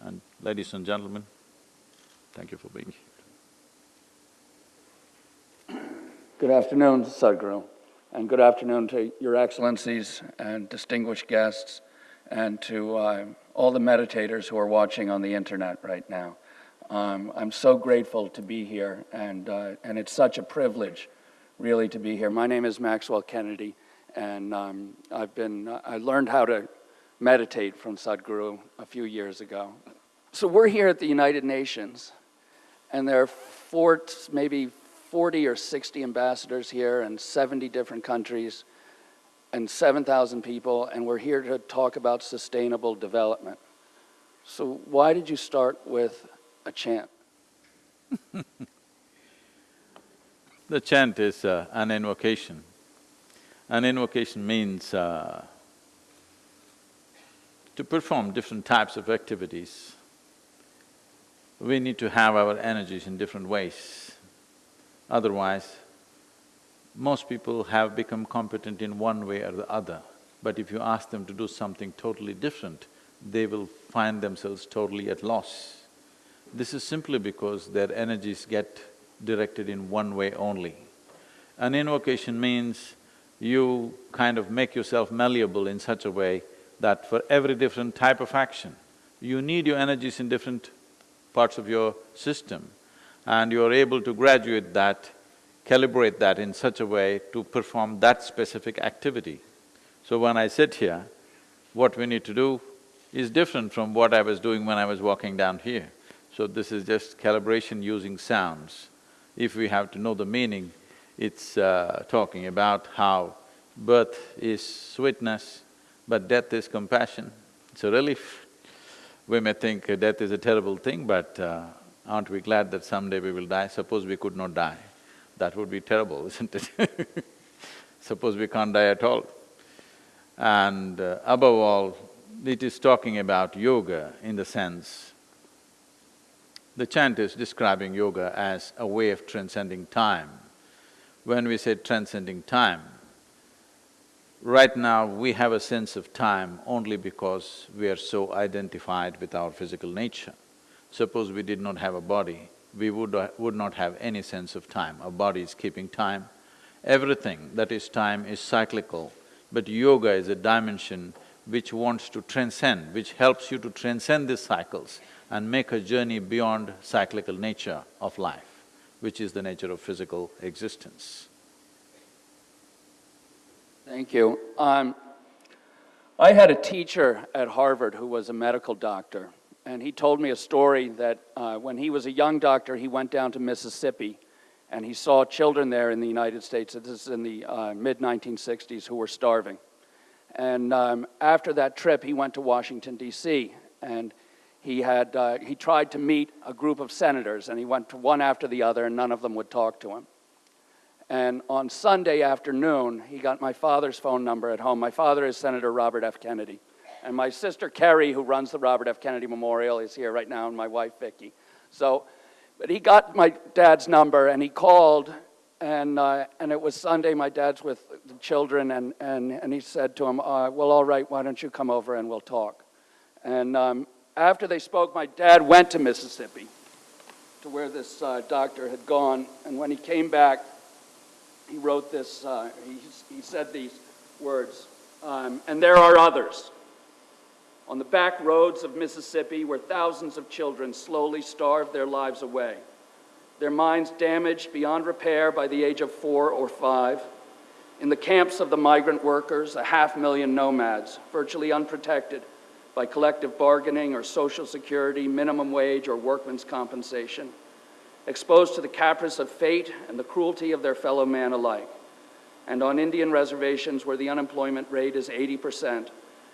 and ladies and gentlemen. Thank you for being here. Good afternoon, Sadhguru, and good afternoon to your excellencies and distinguished guests, and to uh, all the meditators who are watching on the internet right now. Um, I'm so grateful to be here, and, uh, and it's such a privilege, really, to be here. My name is Maxwell Kennedy, and um, I've been, I learned how to meditate from Sadhguru few years ago. So we're here at the United Nations, and there are four, maybe 40 or 60 ambassadors here in 70 different countries and 7,000 people, and we're here to talk about sustainable development. So why did you start with a chant? The chant is uh, an invocation. An invocation means uh, to perform different types of activities. We need to have our energies in different ways. Otherwise, most people have become competent in one way or the other, but if you ask them to do something totally different, they will find themselves totally at loss. This is simply because their energies get directed in one way only. An invocation means you kind of make yourself malleable in such a way that for every different type of action, you need your energies in different parts of your system and you are able to graduate that, calibrate that in such a way to perform that specific activity. So when I sit here, what we need to do is different from what I was doing when I was walking down here. So this is just calibration using sounds. If we have to know the meaning, it's uh, talking about how birth is sweetness, but death is compassion. It's a relief. We may think death is a terrible thing, but uh, aren't we glad that someday we will die? Suppose we could not die, that would be terrible, isn't it? Suppose we can't die at all. And uh, above all, it is talking about yoga in the sense, the chant is describing yoga as a way of transcending time. When we say transcending time, right now we have a sense of time only because we are so identified with our physical nature. Suppose we did not have a body, we would, uh, would not have any sense of time. Our body is keeping time. Everything that is time is cyclical, but yoga is a dimension which wants to transcend, which helps you to transcend these cycles and make a journey beyond cyclical nature of life, which is the nature of physical existence. Thank you. Um, I had a teacher at Harvard who was a medical doctor, and he told me a story that uh, when he was a young doctor, he went down to Mississippi and he saw children there in the United States, this is in the uh, mid-1960s, who were starving. And um, after that trip, he went to Washington, D.C., and he had, uh, he tried to meet a group of senators, and he went to one after the other, and none of them would talk to him. And on Sunday afternoon, he got my father's phone number at home. My father is Senator Robert F. Kennedy. And my sister Kerry, who runs the Robert F. Kennedy Memorial, is here right now, and my wife Vicki. So, but he got my dad's number and he called, and, uh, and it was Sunday. My dad's with the children, and, and, and he said to him, uh, Well, all right, why don't you come over and we'll talk? And um, after they spoke, my dad went to Mississippi to where this uh, doctor had gone, and when he came back, he wrote this, uh, he, he said these words, um, and there are others. On the back roads of Mississippi, where thousands of children slowly starve their lives away, their minds damaged beyond repair by the age of four or five. In the camps of the migrant workers, a half million nomads, virtually unprotected by collective bargaining or social security, minimum wage, or workman's compensation, exposed to the caprice of fate and the cruelty of their fellow man alike, and on Indian reservations where the unemployment rate is 80%,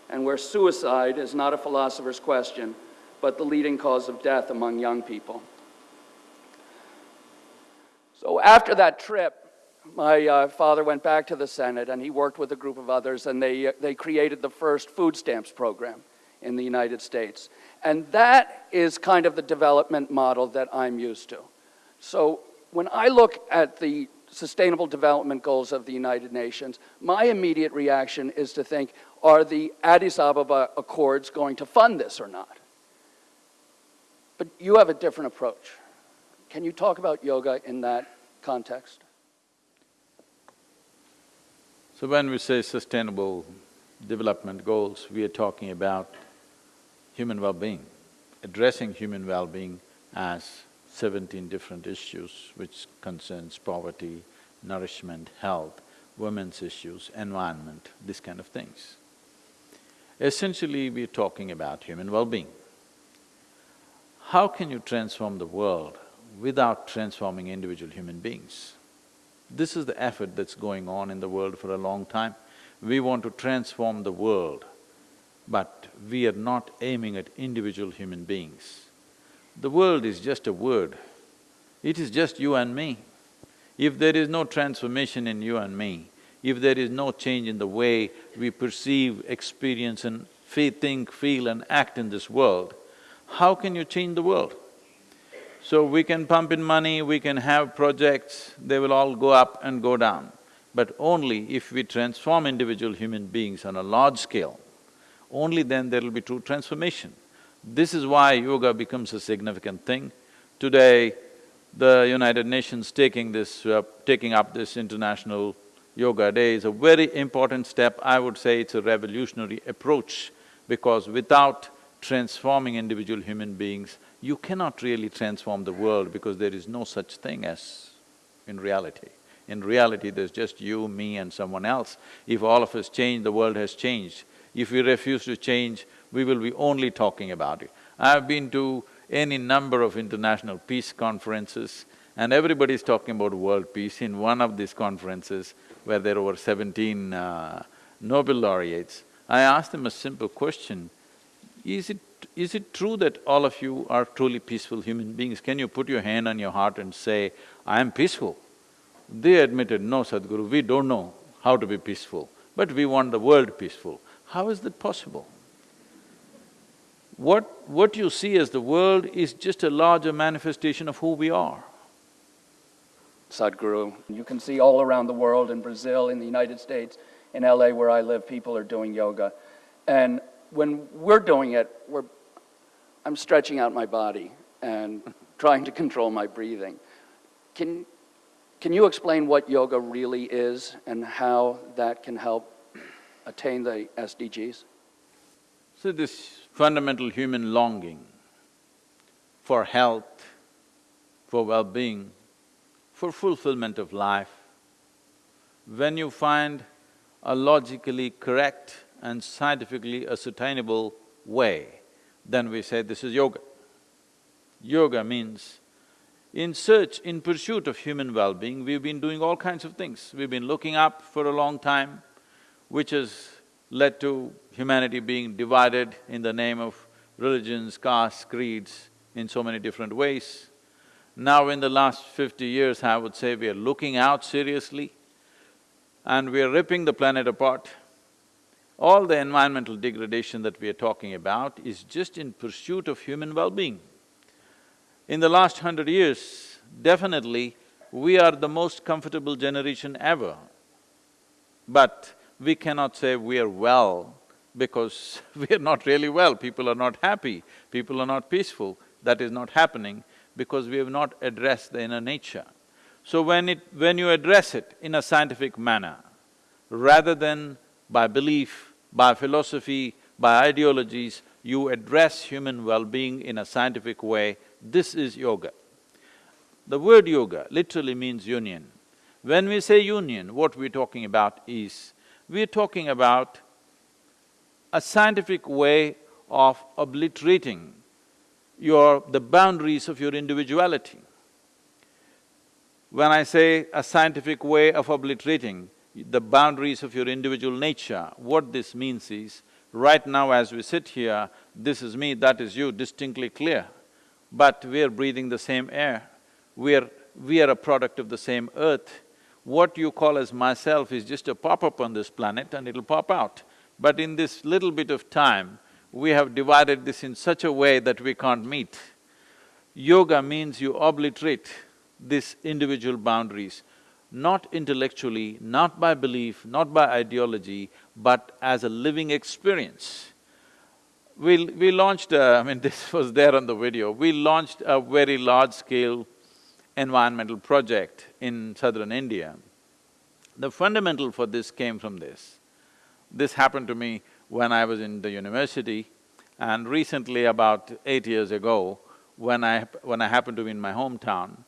and where suicide is not a philosopher's question, but the leading cause of death among young people. So after that trip, my uh, father went back to the Senate and he worked with a group of others and they, uh, they created the first food stamps program in the United States. And that is kind of the development model that I'm used to. So when I look at the Sustainable Development Goals of the United Nations, my immediate reaction is to think, are the Addis Ababa Accords going to fund this or not? But you have a different approach. Can you talk about yoga in that context? So when we say sustainable development goals, we are talking about human well-being, addressing human well-being as seventeen different issues which concerns poverty, nourishment, health, women's issues, environment, these kind of things. Essentially, we're talking about human well-being. How can you transform the world without transforming individual human beings? This is the effort that's going on in the world for a long time. We want to transform the world, but we are not aiming at individual human beings. The world is just a word, it is just you and me. If there is no transformation in you and me, if there is no change in the way we perceive, experience and think, feel and act in this world, how can you change the world? So we can pump in money, we can have projects, they will all go up and go down. But only if we transform individual human beings on a large scale, only then there will be true transformation. This is why yoga becomes a significant thing. Today, the United Nations taking this… Uh, taking up this International Yoga Day is a very important step. I would say it's a revolutionary approach because without transforming individual human beings, you cannot really transform the world because there is no such thing as in reality. In reality, there's just you, me and someone else. If all of us change, the world has changed. If we refuse to change, we will be only talking about it. I've been to any number of international peace conferences and everybody's talking about world peace. In one of these conferences, where there were seventeen uh, Nobel laureates, I asked them a simple question, is it is it true that all of you are truly peaceful human beings? Can you put your hand on your heart and say, I am peaceful? They admitted, no Sadhguru, we don't know how to be peaceful, but we want the world peaceful. How is that possible? What… what you see as the world is just a larger manifestation of who we are. Sadhguru, you can see all around the world, in Brazil, in the United States, in LA where I live, people are doing yoga. And when we're doing it, we're, I'm stretching out my body and trying to control my breathing. Can, can you explain what yoga really is and how that can help attain the SDGs? So this fundamental human longing for health, for well-being, for fulfillment of life, when you find a logically correct and scientifically ascertainable way, then we say this is yoga. Yoga means in search, in pursuit of human well-being, we've been doing all kinds of things. We've been looking up for a long time, which has led to humanity being divided in the name of religions, castes, creeds, in so many different ways. Now in the last fifty years, I would say we are looking out seriously and we are ripping the planet apart all the environmental degradation that we are talking about is just in pursuit of human well-being. In the last hundred years, definitely, we are the most comfortable generation ever. But we cannot say we are well because we are not really well, people are not happy, people are not peaceful. That is not happening because we have not addressed the inner nature. So when it… when you address it in a scientific manner, rather than by belief, by philosophy, by ideologies, you address human well-being in a scientific way, this is yoga. The word yoga literally means union. When we say union, what we're talking about is, we're talking about a scientific way of obliterating your… the boundaries of your individuality. When I say a scientific way of obliterating the boundaries of your individual nature, what this means is, right now as we sit here, this is me, that is you, distinctly clear. But we're breathing the same air, we're… we are a product of the same earth. What you call as myself is just a pop-up on this planet and it'll pop out. But in this little bit of time, we have divided this in such a way that we can't meet. Yoga means you obliterate these individual boundaries, not intellectually, not by belief, not by ideology, but as a living experience. We, we launched, a, I mean this was there on the video, we launched a very large-scale environmental project in southern India. The fundamental for this came from this. This happened to me when I was in the university and recently about eight years ago, when I… when I happened to be in my hometown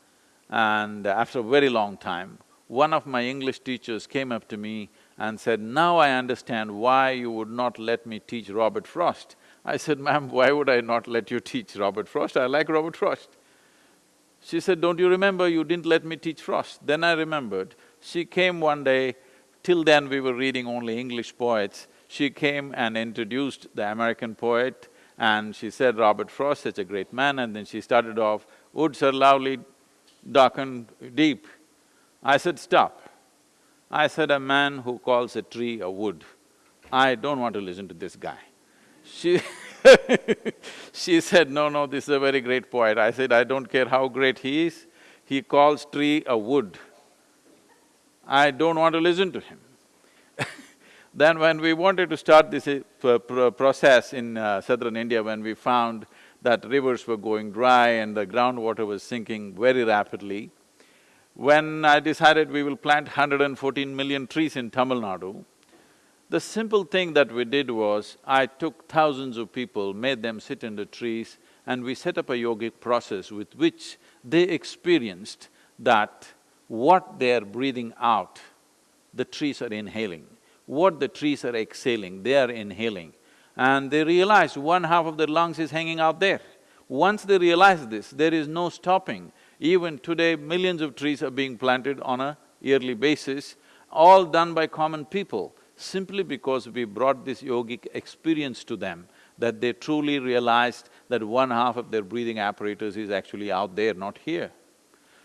and after a very long time, one of my English teachers came up to me and said, now I understand why you would not let me teach Robert Frost. I said, ma'am, why would I not let you teach Robert Frost? I like Robert Frost. She said, don't you remember you didn't let me teach Frost? Then I remembered, she came one day, till then we were reading only English poets, she came and introduced the American poet and she said, Robert Frost, such a great man, and then she started off, woods are lovely, dark and deep. I said, stop. I said, a man who calls a tree a wood, I don't want to listen to this guy. She she said, no, no, this is a very great poet. I said, I don't care how great he is, he calls tree a wood. I don't want to listen to him. then when we wanted to start this uh, process in uh, southern India, when we found that rivers were going dry and the groundwater was sinking very rapidly, when I decided we will plant 114 million trees in Tamil Nadu, the simple thing that we did was, I took thousands of people, made them sit under trees, and we set up a yogic process with which they experienced that what they're breathing out, the trees are inhaling. What the trees are exhaling, they are inhaling. And they realize one half of their lungs is hanging out there. Once they realize this, there is no stopping. Even today, millions of trees are being planted on a yearly basis, all done by common people simply because we brought this yogic experience to them, that they truly realized that one half of their breathing apparatus is actually out there, not here.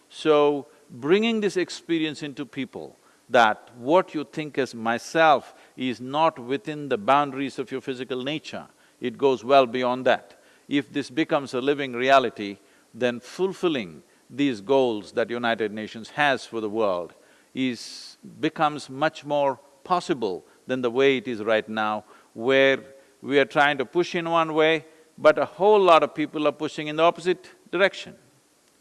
So, bringing this experience into people, that what you think as myself is not within the boundaries of your physical nature, it goes well beyond that. If this becomes a living reality, then fulfilling these goals that United Nations has for the world is… becomes much more possible than the way it is right now, where we are trying to push in one way, but a whole lot of people are pushing in the opposite direction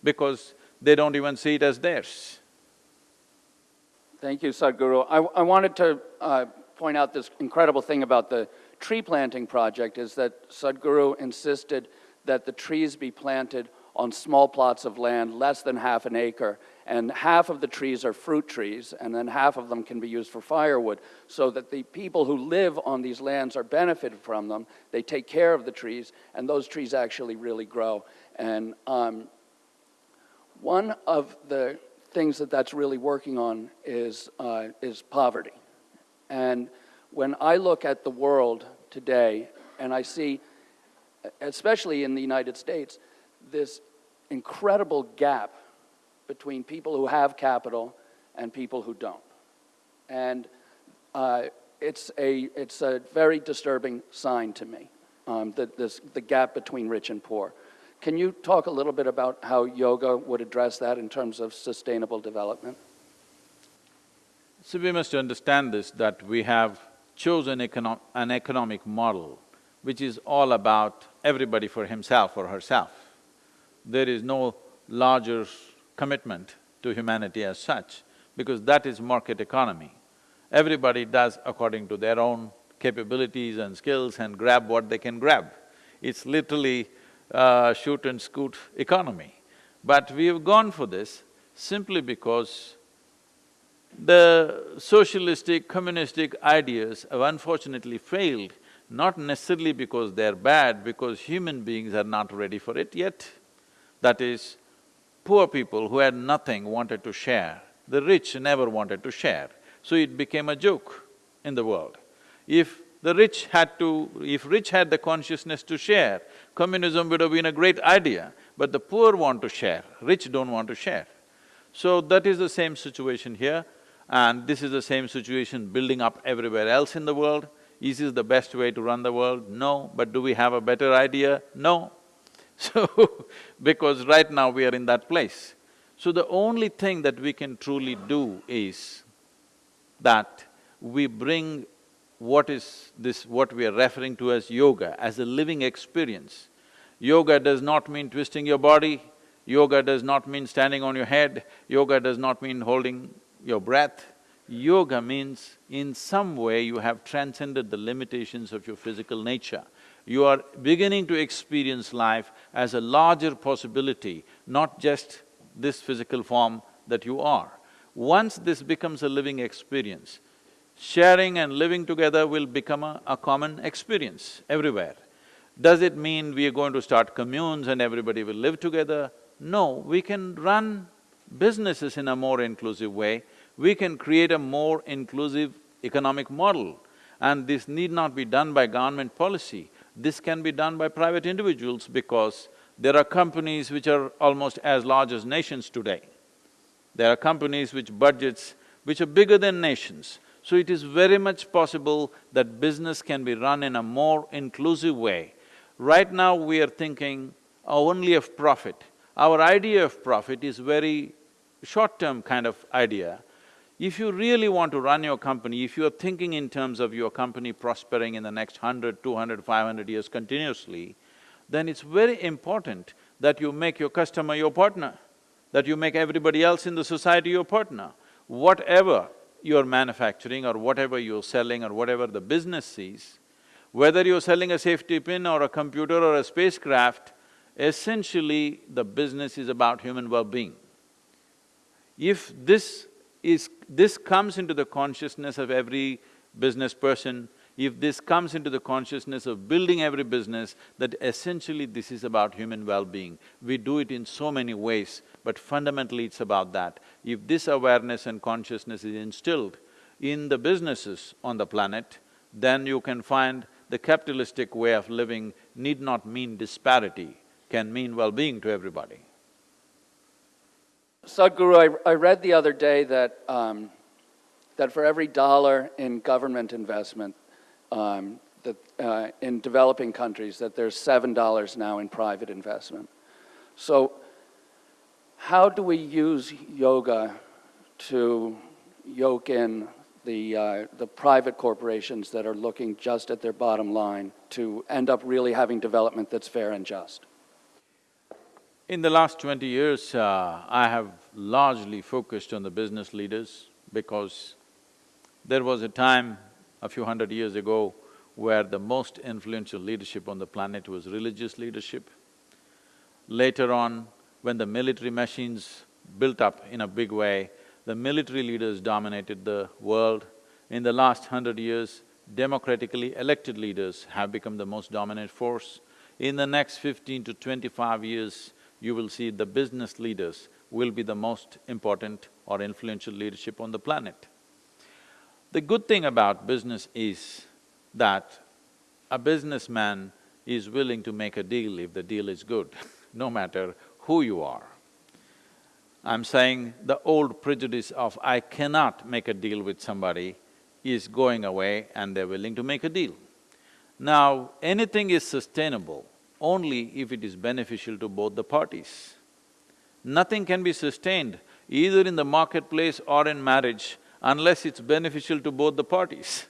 because they don't even see it as theirs. Thank you, Sadhguru. I, I wanted to uh, point out this incredible thing about the tree planting project is that Sadhguru insisted that the trees be planted on small plots of land, less than half an acre, and half of the trees are fruit trees, and then half of them can be used for firewood, so that the people who live on these lands are benefited from them. They take care of the trees, and those trees actually really grow. And um, one of the things that that's really working on is, uh, is poverty. And when I look at the world today, and I see, especially in the United States, this incredible gap between people who have capital and people who don't. And uh, it's, a, it's a very disturbing sign to me, um, that this, the gap between rich and poor. Can you talk a little bit about how yoga would address that in terms of sustainable development? So we must understand this, that we have chosen econo an economic model which is all about everybody for himself or herself. There is no larger commitment to humanity as such, because that is market economy. Everybody does according to their own capabilities and skills and grab what they can grab. It's literally uh, shoot and scoot economy. But we have gone for this simply because the socialistic, communistic ideas have unfortunately failed, not necessarily because they're bad, because human beings are not ready for it yet. That is, poor people who had nothing wanted to share, the rich never wanted to share, so it became a joke in the world. If the rich had to… if rich had the consciousness to share, communism would have been a great idea, but the poor want to share, rich don't want to share. So that is the same situation here. And this is the same situation building up everywhere else in the world. Is this the best way to run the world? No. But do we have a better idea? No. So, because right now we are in that place. So the only thing that we can truly do is that we bring what is this… what we are referring to as yoga, as a living experience. Yoga does not mean twisting your body, yoga does not mean standing on your head, yoga does not mean holding your breath. Yoga means in some way you have transcended the limitations of your physical nature. You are beginning to experience life as a larger possibility, not just this physical form that you are. Once this becomes a living experience, sharing and living together will become a, a common experience everywhere. Does it mean we are going to start communes and everybody will live together? No, we can run businesses in a more inclusive way we can create a more inclusive economic model. And this need not be done by government policy, this can be done by private individuals because there are companies which are almost as large as nations today. There are companies which budgets which are bigger than nations. So it is very much possible that business can be run in a more inclusive way. Right now we are thinking only of profit. Our idea of profit is very short-term kind of idea. If you really want to run your company, if you are thinking in terms of your company prospering in the next hundred, two hundred, five hundred years continuously, then it's very important that you make your customer your partner, that you make everybody else in the society your partner. Whatever you're manufacturing or whatever you're selling or whatever the business sees, whether you're selling a safety pin or a computer or a spacecraft, essentially the business is about human well-being. If this is… this comes into the consciousness of every business person, if this comes into the consciousness of building every business, that essentially this is about human well-being. We do it in so many ways, but fundamentally it's about that. If this awareness and consciousness is instilled in the businesses on the planet, then you can find the capitalistic way of living need not mean disparity, can mean well-being to everybody. Sadhguru, I, I read the other day that, um, that for every dollar in government investment um, that, uh, in developing countries, that there's seven dollars now in private investment. So how do we use yoga to yoke in the, uh, the private corporations that are looking just at their bottom line to end up really having development that's fair and just? In the last twenty years, uh, I have largely focused on the business leaders because there was a time a few hundred years ago where the most influential leadership on the planet was religious leadership. Later on, when the military machines built up in a big way, the military leaders dominated the world. In the last hundred years, democratically elected leaders have become the most dominant force. In the next fifteen to twenty-five years, you will see the business leaders will be the most important or influential leadership on the planet. The good thing about business is that a businessman is willing to make a deal if the deal is good, no matter who you are. I'm saying the old prejudice of I cannot make a deal with somebody is going away and they're willing to make a deal. Now, anything is sustainable only if it is beneficial to both the parties. Nothing can be sustained either in the marketplace or in marriage unless it's beneficial to both the parties.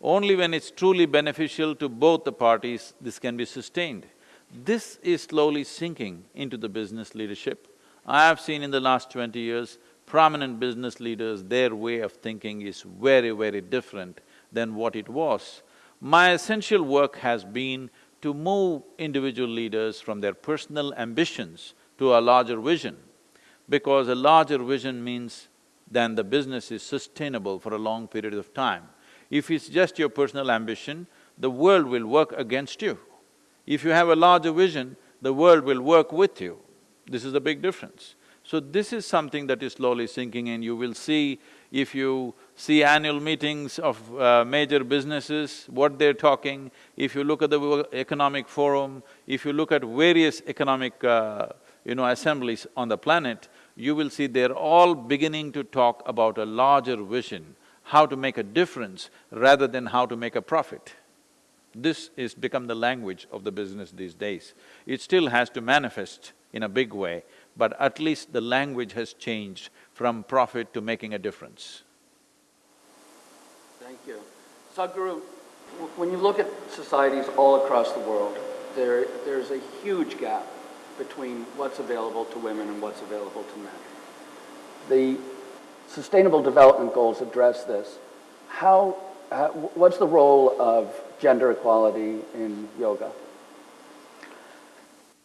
Only when it's truly beneficial to both the parties, this can be sustained. This is slowly sinking into the business leadership. I have seen in the last twenty years, prominent business leaders, their way of thinking is very, very different than what it was. My essential work has been to move individual leaders from their personal ambitions to a larger vision, because a larger vision means then the business is sustainable for a long period of time. If it's just your personal ambition, the world will work against you. If you have a larger vision, the world will work with you. This is the big difference. So this is something that is slowly sinking in. You will see, if you see annual meetings of uh, major businesses, what they're talking, if you look at the economic forum, if you look at various economic, uh, you know, assemblies on the planet, you will see they're all beginning to talk about a larger vision, how to make a difference rather than how to make a profit. This is become the language of the business these days. It still has to manifest in a big way, but at least the language has changed from profit to making a difference. Thank you. Sadhguru, when you look at societies all across the world, there, there's a huge gap between what's available to women and what's available to men. The Sustainable Development Goals address this. How, uh, what's the role of gender equality in yoga?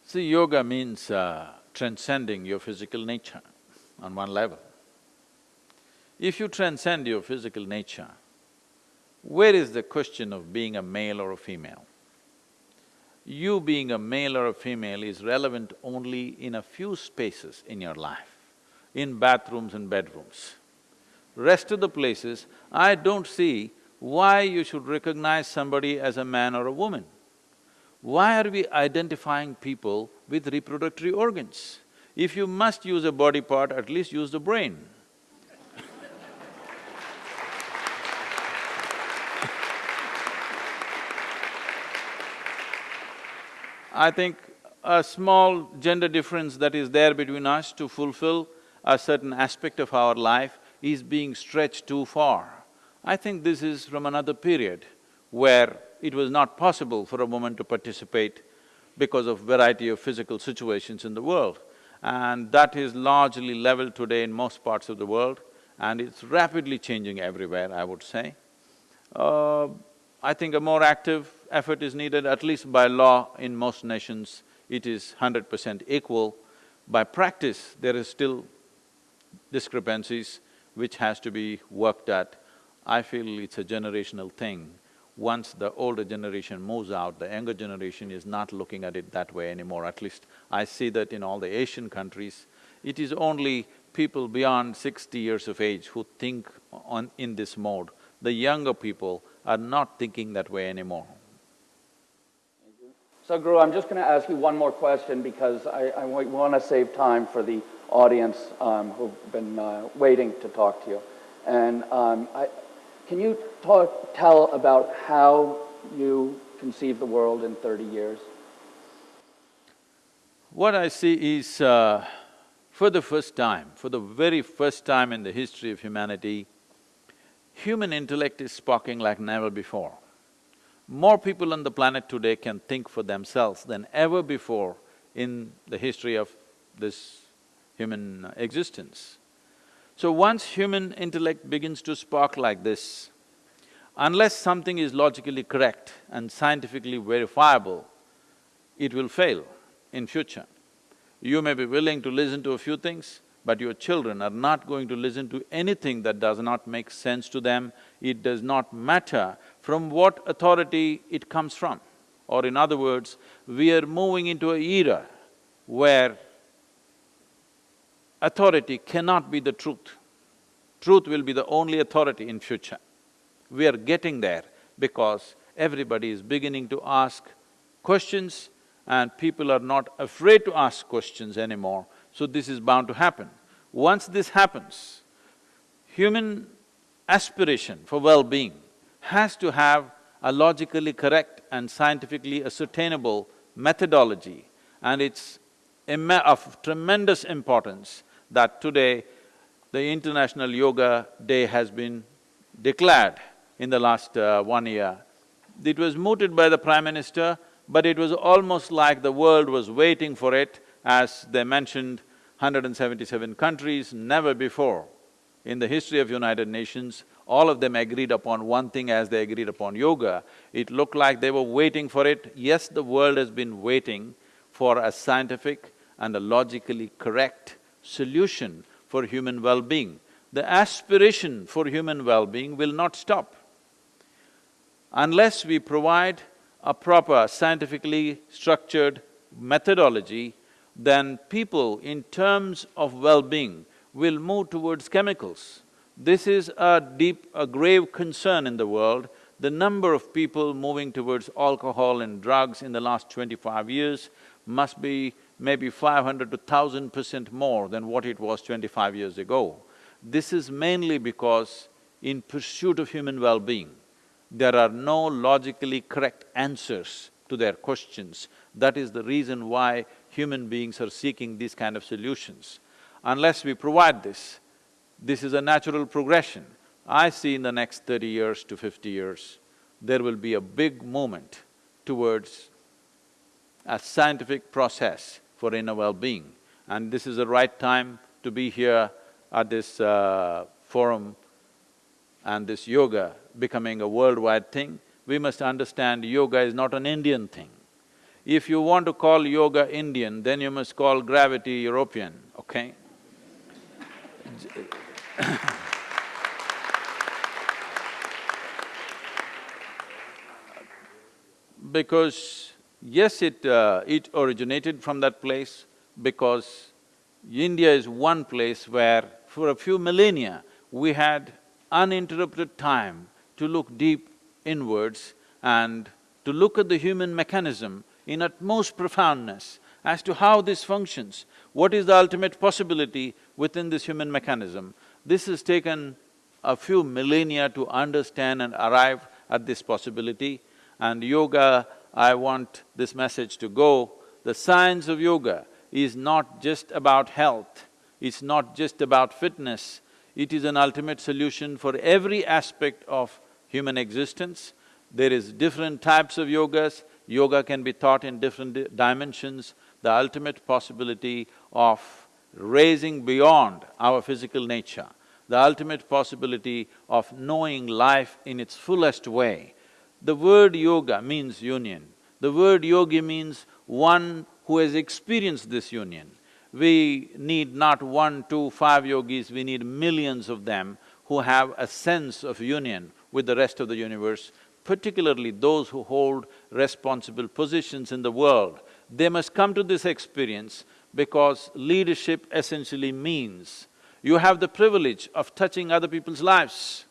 See, yoga means uh, transcending your physical nature on one level. If you transcend your physical nature, where is the question of being a male or a female? You being a male or a female is relevant only in a few spaces in your life, in bathrooms and bedrooms. Rest of the places, I don't see why you should recognize somebody as a man or a woman. Why are we identifying people with reproductory organs? If you must use a body part, at least use the brain. I think a small gender difference that is there between us to fulfill a certain aspect of our life is being stretched too far. I think this is from another period where it was not possible for a woman to participate because of variety of physical situations in the world. And that is largely leveled today in most parts of the world and it's rapidly changing everywhere, I would say. Uh, I think a more active effort is needed, at least by law in most nations, it is hundred percent equal. By practice, there is still discrepancies which has to be worked at. I feel it's a generational thing. Once the older generation moves out, the younger generation is not looking at it that way anymore, at least I see that in all the Asian countries. It is only people beyond sixty years of age who think on… in this mode. The younger people are not thinking that way anymore. Sadhguru, I'm just going to ask you one more question because I, I want to save time for the audience um, who've been uh, waiting to talk to you. And um, I, can you talk, tell about how you conceive the world in 30 years? What I see is, uh, for the first time, for the very first time in the history of humanity, human intellect is sparking like never before. More people on the planet today can think for themselves than ever before in the history of this human existence. So once human intellect begins to spark like this, unless something is logically correct and scientifically verifiable, it will fail in future. You may be willing to listen to a few things, but your children are not going to listen to anything that does not make sense to them. It does not matter from what authority it comes from. Or in other words, we are moving into an era where authority cannot be the truth. Truth will be the only authority in future. We are getting there because everybody is beginning to ask questions and people are not afraid to ask questions anymore so this is bound to happen. Once this happens, human aspiration for well-being has to have a logically correct and scientifically ascertainable methodology and it's of tremendous importance that today the International Yoga Day has been declared in the last uh, one year. It was mooted by the Prime Minister, but it was almost like the world was waiting for it as they mentioned, 177 countries, never before in the history of United Nations, all of them agreed upon one thing as they agreed upon yoga. It looked like they were waiting for it. Yes, the world has been waiting for a scientific and a logically correct solution for human well-being. The aspiration for human well-being will not stop. Unless we provide a proper scientifically structured methodology, then people in terms of well-being will move towards chemicals. This is a deep, a grave concern in the world. The number of people moving towards alcohol and drugs in the last twenty-five years must be maybe five hundred to thousand percent more than what it was twenty-five years ago. This is mainly because in pursuit of human well-being, there are no logically correct answers to their questions. That is the reason why human beings are seeking these kind of solutions. Unless we provide this, this is a natural progression. I see in the next thirty years to fifty years, there will be a big movement towards a scientific process for inner well-being. And this is the right time to be here at this uh, forum and this yoga becoming a worldwide thing, we must understand yoga is not an Indian thing. If you want to call yoga Indian, then you must call gravity European, okay? because yes, it… Uh, it originated from that place because India is one place where for a few millennia we had uninterrupted time to look deep inwards and to look at the human mechanism in utmost profoundness as to how this functions, what is the ultimate possibility within this human mechanism. This has taken a few millennia to understand and arrive at this possibility. And yoga, I want this message to go, the science of yoga is not just about health, it's not just about fitness, it is an ultimate solution for every aspect of human existence. There is different types of yogas, yoga can be taught in different di dimensions, the ultimate possibility of raising beyond our physical nature, the ultimate possibility of knowing life in its fullest way. The word yoga means union. The word yogi means one who has experienced this union. We need not one, two, five yogis, we need millions of them who have a sense of union with the rest of the universe, particularly those who hold responsible positions in the world. They must come to this experience because leadership essentially means you have the privilege of touching other people's lives.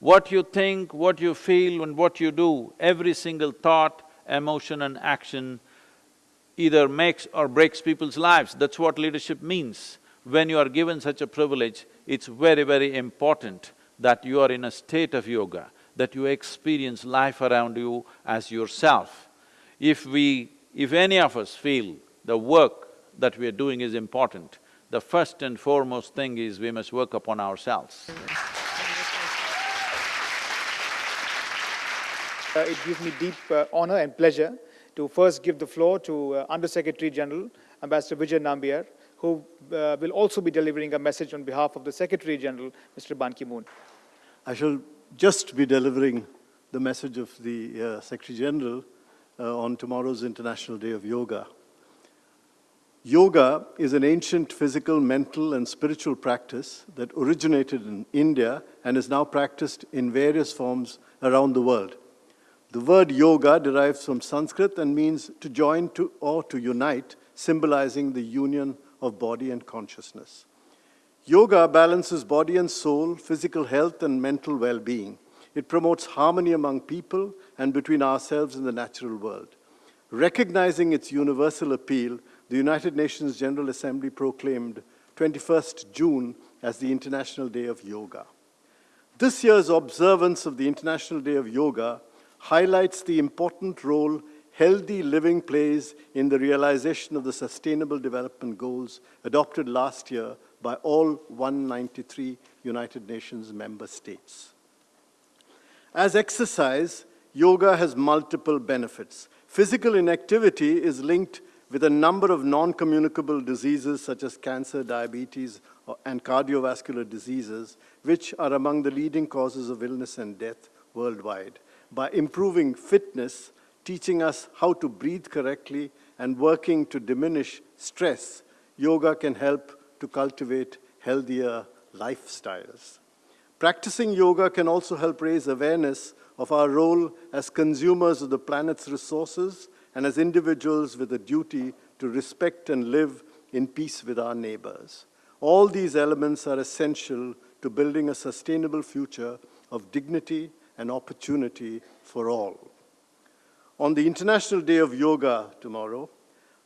What you think, what you feel and what you do, every single thought, emotion and action either makes or breaks people's lives. That's what leadership means. When you are given such a privilege, it's very, very important that you are in a state of yoga, that you experience life around you as yourself. If we… if any of us feel the work that we are doing is important, the first and foremost thing is we must work upon ourselves. Uh, it gives me deep uh, honor and pleasure to first give the floor to uh, Under Secretary General, Ambassador Vijay Nambiar, who uh, will also be delivering a message on behalf of the Secretary General, Mr. Ban Ki-moon. I shall just be delivering the message of the uh, Secretary General uh, on tomorrow's International Day of Yoga. Yoga is an ancient physical, mental, and spiritual practice that originated in India and is now practiced in various forms around the world. The word yoga derives from Sanskrit and means to join to or to unite, symbolizing the union of body and consciousness. Yoga balances body and soul, physical health and mental well-being. It promotes harmony among people and between ourselves and the natural world. Recognizing its universal appeal, the United Nations General Assembly proclaimed 21st June as the International Day of Yoga. This year's observance of the International Day of Yoga highlights the important role healthy living plays in the realization of the Sustainable Development Goals adopted last year by all 193 United Nations member states. As exercise, yoga has multiple benefits. Physical inactivity is linked with a number of non-communicable diseases such as cancer, diabetes, and cardiovascular diseases, which are among the leading causes of illness and death worldwide by improving fitness, teaching us how to breathe correctly and working to diminish stress, yoga can help to cultivate healthier lifestyles. Practicing yoga can also help raise awareness of our role as consumers of the planet's resources and as individuals with a duty to respect and live in peace with our neighbors. All these elements are essential to building a sustainable future of dignity and opportunity for all. On the International Day of Yoga tomorrow,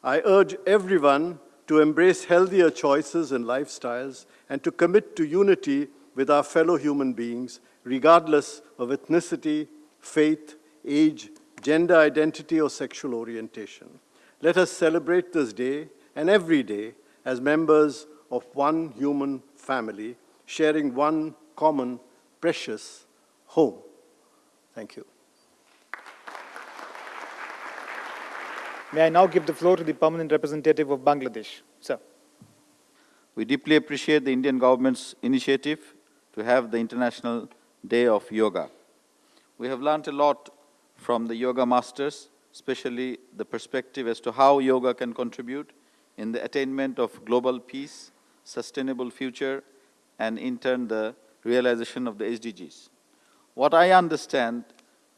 I urge everyone to embrace healthier choices and lifestyles and to commit to unity with our fellow human beings, regardless of ethnicity, faith, age, gender identity, or sexual orientation. Let us celebrate this day and every day as members of one human family, sharing one common, precious home. Thank you. May I now give the floor to the permanent representative of Bangladesh. Sir. We deeply appreciate the Indian government's initiative to have the International Day of Yoga. We have learned a lot from the yoga masters, especially the perspective as to how yoga can contribute in the attainment of global peace, sustainable future, and in turn the realization of the SDGs. What I understand,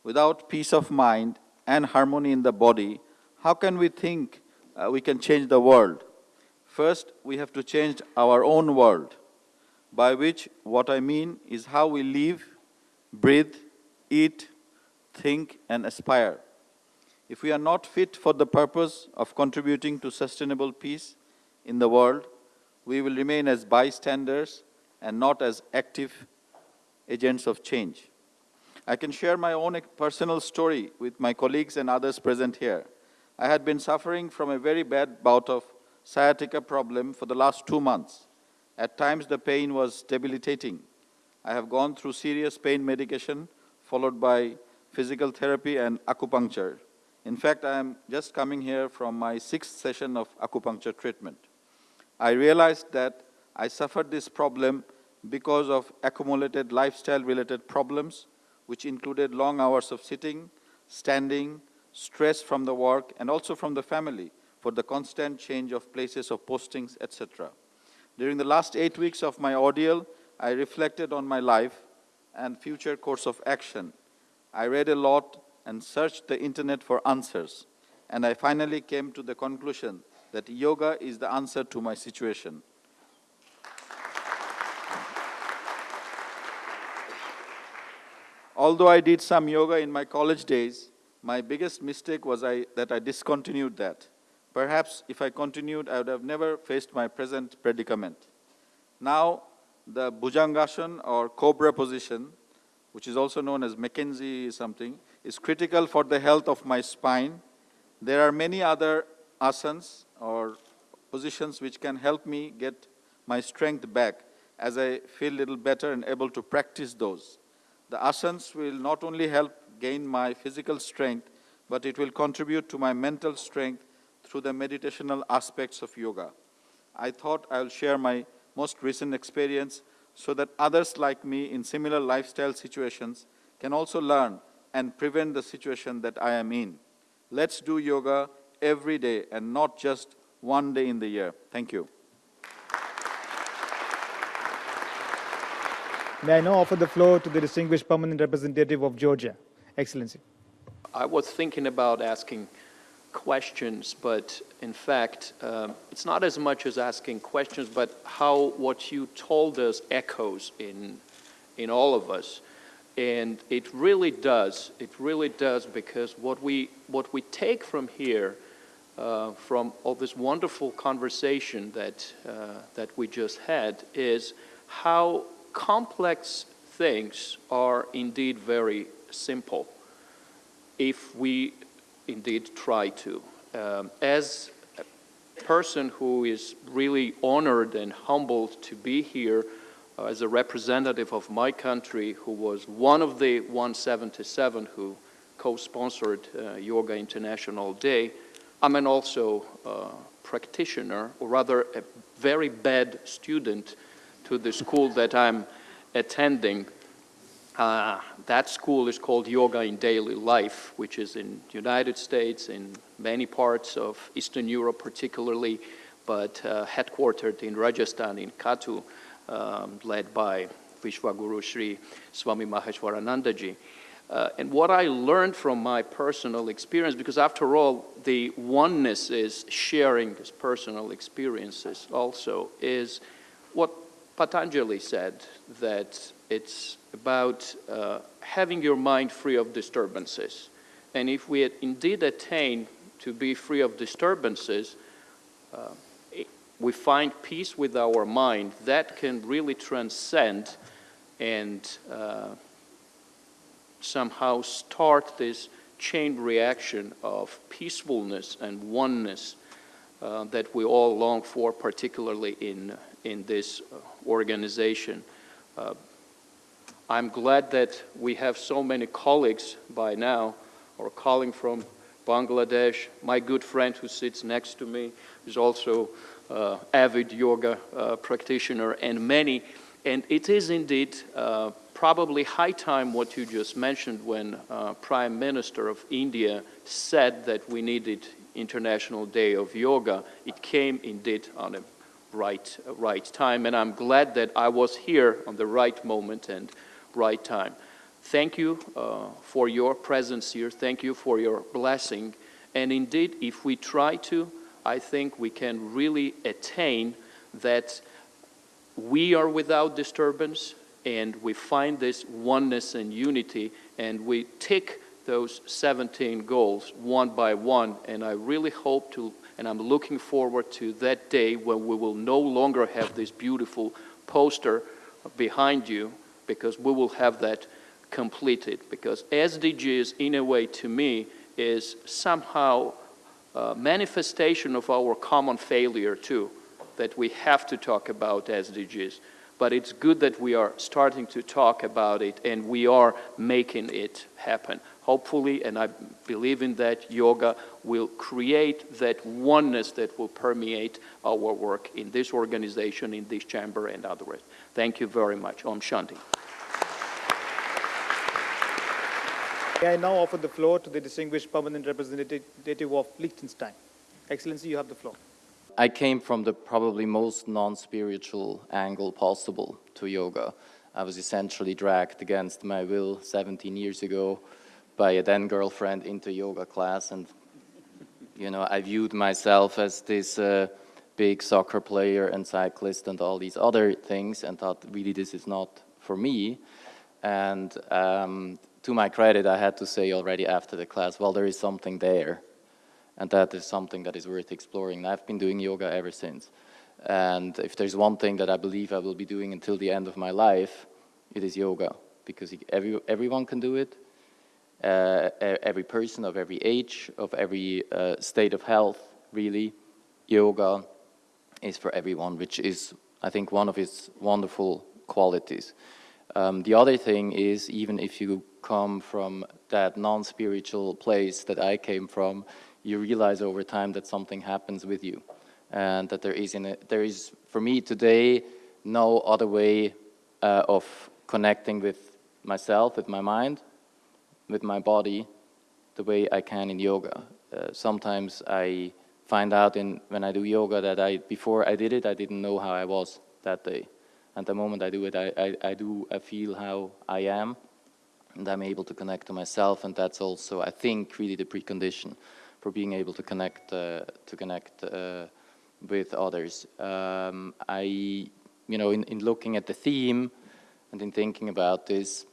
without peace of mind and harmony in the body, how can we think uh, we can change the world? First, we have to change our own world, by which what I mean is how we live, breathe, eat, think, and aspire. If we are not fit for the purpose of contributing to sustainable peace in the world, we will remain as bystanders and not as active agents of change. I can share my own personal story with my colleagues and others present here. I had been suffering from a very bad bout of sciatica problem for the last two months. At times the pain was debilitating. I have gone through serious pain medication followed by physical therapy and acupuncture. In fact, I am just coming here from my sixth session of acupuncture treatment. I realized that I suffered this problem because of accumulated lifestyle-related problems, which included long hours of sitting, standing, stress from the work, and also from the family for the constant change of places of postings, etc. During the last eight weeks of my ordeal, I reflected on my life and future course of action. I read a lot and searched the internet for answers, and I finally came to the conclusion that yoga is the answer to my situation. Although I did some yoga in my college days, my biggest mistake was I, that I discontinued that. Perhaps if I continued, I would have never faced my present predicament. Now, the Bhujangasana or cobra position, which is also known as Mackenzie something, is critical for the health of my spine. There are many other asanas or positions which can help me get my strength back as I feel a little better and able to practice those. The asanas will not only help gain my physical strength, but it will contribute to my mental strength through the meditational aspects of yoga. I thought I'll share my most recent experience so that others like me in similar lifestyle situations can also learn and prevent the situation that I am in. Let's do yoga every day and not just one day in the year. Thank you. May I now offer the floor to the distinguished permanent representative of Georgia. Excellency. I was thinking about asking questions, but in fact, um, it's not as much as asking questions, but how what you told us echoes in, in all of us. And it really does, it really does, because what we, what we take from here, uh, from all this wonderful conversation that, uh, that we just had, is how complex things are indeed very simple if we indeed try to. Um, as a person who is really honored and humbled to be here uh, as a representative of my country who was one of the 177 who co-sponsored uh, Yoga International Day, I'm an also uh, practitioner, or rather a very bad student to the school that I'm attending. Uh, that school is called Yoga in Daily Life, which is in United States, in many parts of Eastern Europe particularly, but uh, headquartered in Rajasthan, in Katu, um, led by Vishwaguru Sri Swami Maheshwaranandaji. Uh, and what I learned from my personal experience, because after all, the oneness is sharing these personal experiences also, is what Patanjali said, that it's about uh, having your mind free of disturbances. And if we indeed attain to be free of disturbances, uh, we find peace with our mind that can really transcend and uh, somehow start this chain reaction of peacefulness and oneness uh, that we all long for, particularly in, in this uh, organization. I'm glad that we have so many colleagues by now, or calling from Bangladesh. My good friend who sits next to me is also uh, avid yoga uh, practitioner, and many. And it is indeed uh, probably high time what you just mentioned when uh, Prime Minister of India said that we needed International Day of Yoga. It came indeed on a right, right time, and I'm glad that I was here on the right moment and right time. Thank you uh, for your presence here. Thank you for your blessing. And indeed, if we try to, I think we can really attain that we are without disturbance and we find this oneness and unity and we tick those 17 goals one by one. And I really hope to, and I'm looking forward to that day when we will no longer have this beautiful poster behind you because we will have that completed. Because SDGs, in a way, to me, is somehow a manifestation of our common failure, too, that we have to talk about SDGs. But it's good that we are starting to talk about it and we are making it happen. Hopefully, and I believe in that, yoga will create that oneness that will permeate our work in this organization, in this chamber, and otherwise. Thank you very much. Om Shanti. May I now offer the floor to the distinguished permanent representative of Liechtenstein. Excellency, you have the floor. I came from the probably most non-spiritual angle possible to yoga. I was essentially dragged against my will 17 years ago by a then girlfriend into yoga class and you know I viewed myself as this uh, big soccer player and cyclist and all these other things and thought really this is not for me and um, to my credit, I had to say already after the class, well, there is something there. And that is something that is worth exploring. And I've been doing yoga ever since. And if there's one thing that I believe I will be doing until the end of my life, it is yoga. Because every, everyone can do it. Uh, every person of every age, of every uh, state of health, really. Yoga is for everyone, which is, I think, one of its wonderful qualities. Um, the other thing is, even if you come from that non-spiritual place that I came from, you realize over time that something happens with you. And that there is, in a, there is for me today, no other way uh, of connecting with myself, with my mind, with my body, the way I can in yoga. Uh, sometimes I find out in, when I do yoga that I, before I did it, I didn't know how I was that day. And the moment I do it, I, I, I do, I feel how I am, and I'm able to connect to myself, and that's also, I think, really the precondition for being able to connect, uh, to connect uh, with others. Um, I, you know, in, in looking at the theme and in thinking about this,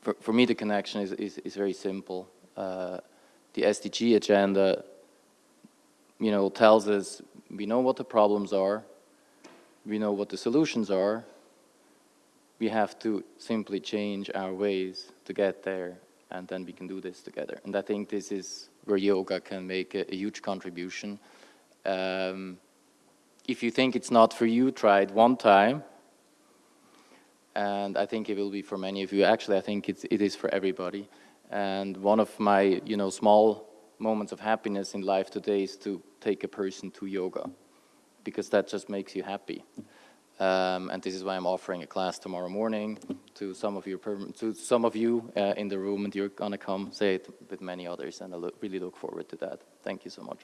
for, for me the connection is, is, is very simple. Uh, the SDG agenda, you know, tells us we know what the problems are, we know what the solutions are, we have to simply change our ways to get there and then we can do this together. And I think this is where yoga can make a, a huge contribution. Um, if you think it's not for you, try it one time. And I think it will be for many of you. Actually, I think it's, it is for everybody. And one of my, you know, small moments of happiness in life today is to take a person to yoga because that just makes you happy. Um, and this is why I'm offering a class tomorrow morning to some of your to some of you uh, in the room, and you're gonna come say it with many others, and I look, really look forward to that. Thank you so much.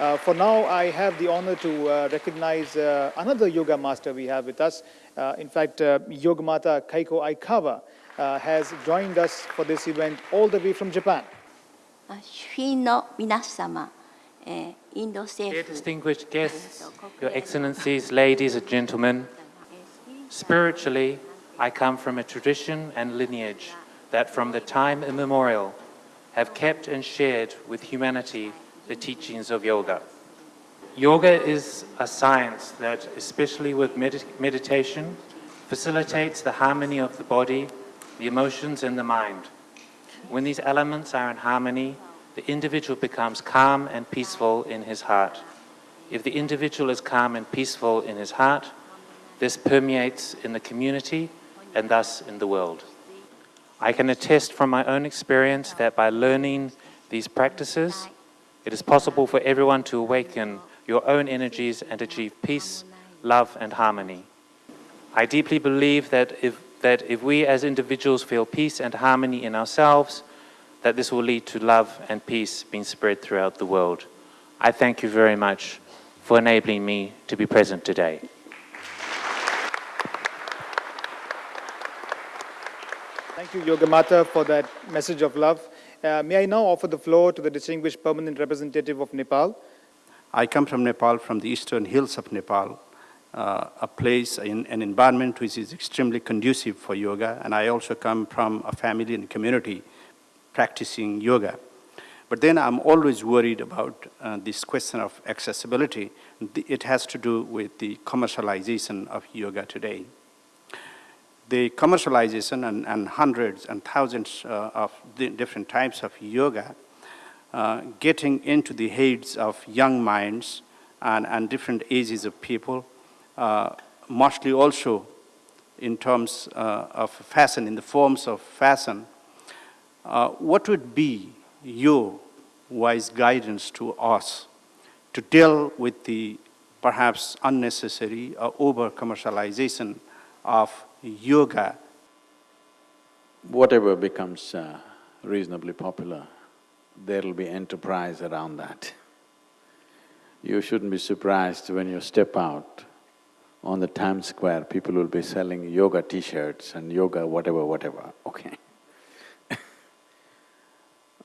Uh, for now, I have the honor to uh, recognize uh, another yoga master we have with us. Uh, in fact, uh, Yogamata Keiko Aikawa uh, has joined us for this event all the way from Japan. Distinguished guests, your excellencies, ladies and gentlemen, spiritually, I come from a tradition and lineage that from the time immemorial have kept and shared with humanity the teachings of yoga. Yoga is a science that, especially with medit- meditation, facilitates the harmony of the body, the emotions, and the mind. When these elements are in harmony, the individual becomes calm and peaceful in his heart. If the individual is calm and peaceful in his heart, this permeates in the community and thus in the world. I can attest from my own experience that by learning these practices, it is possible for everyone to awaken your own energies and achieve peace, love, and harmony. I deeply believe that if, that if we as individuals feel peace and harmony in ourselves, that this will lead to love and peace being spread throughout the world. I thank you very much for enabling me to be present today. Thank you, Yogamata, for that message of love. Uh, may I now offer the floor to the distinguished permanent representative of Nepal, I come from Nepal, from the eastern hills of Nepal, uh, a place, in, an environment which is extremely conducive for yoga, and I also come from a family and community practicing yoga. But then I'm always worried about uh, this question of accessibility. It has to do with the commercialization of yoga today. The commercialization and, and hundreds and thousands uh, of di- different types of yoga uh, getting into the heads of young minds and, and different ages of people, uh, mostly also in terms uh, of fashion, in the forms of fashion. Uh, what would be your wise guidance to us to deal with the perhaps unnecessary or over commercialization of yoga Whatever becomes uh, reasonably popular, there'll be enterprise around that. You shouldn't be surprised when you step out on the Times Square, people will be selling yoga t-shirts and yoga whatever, whatever, okay?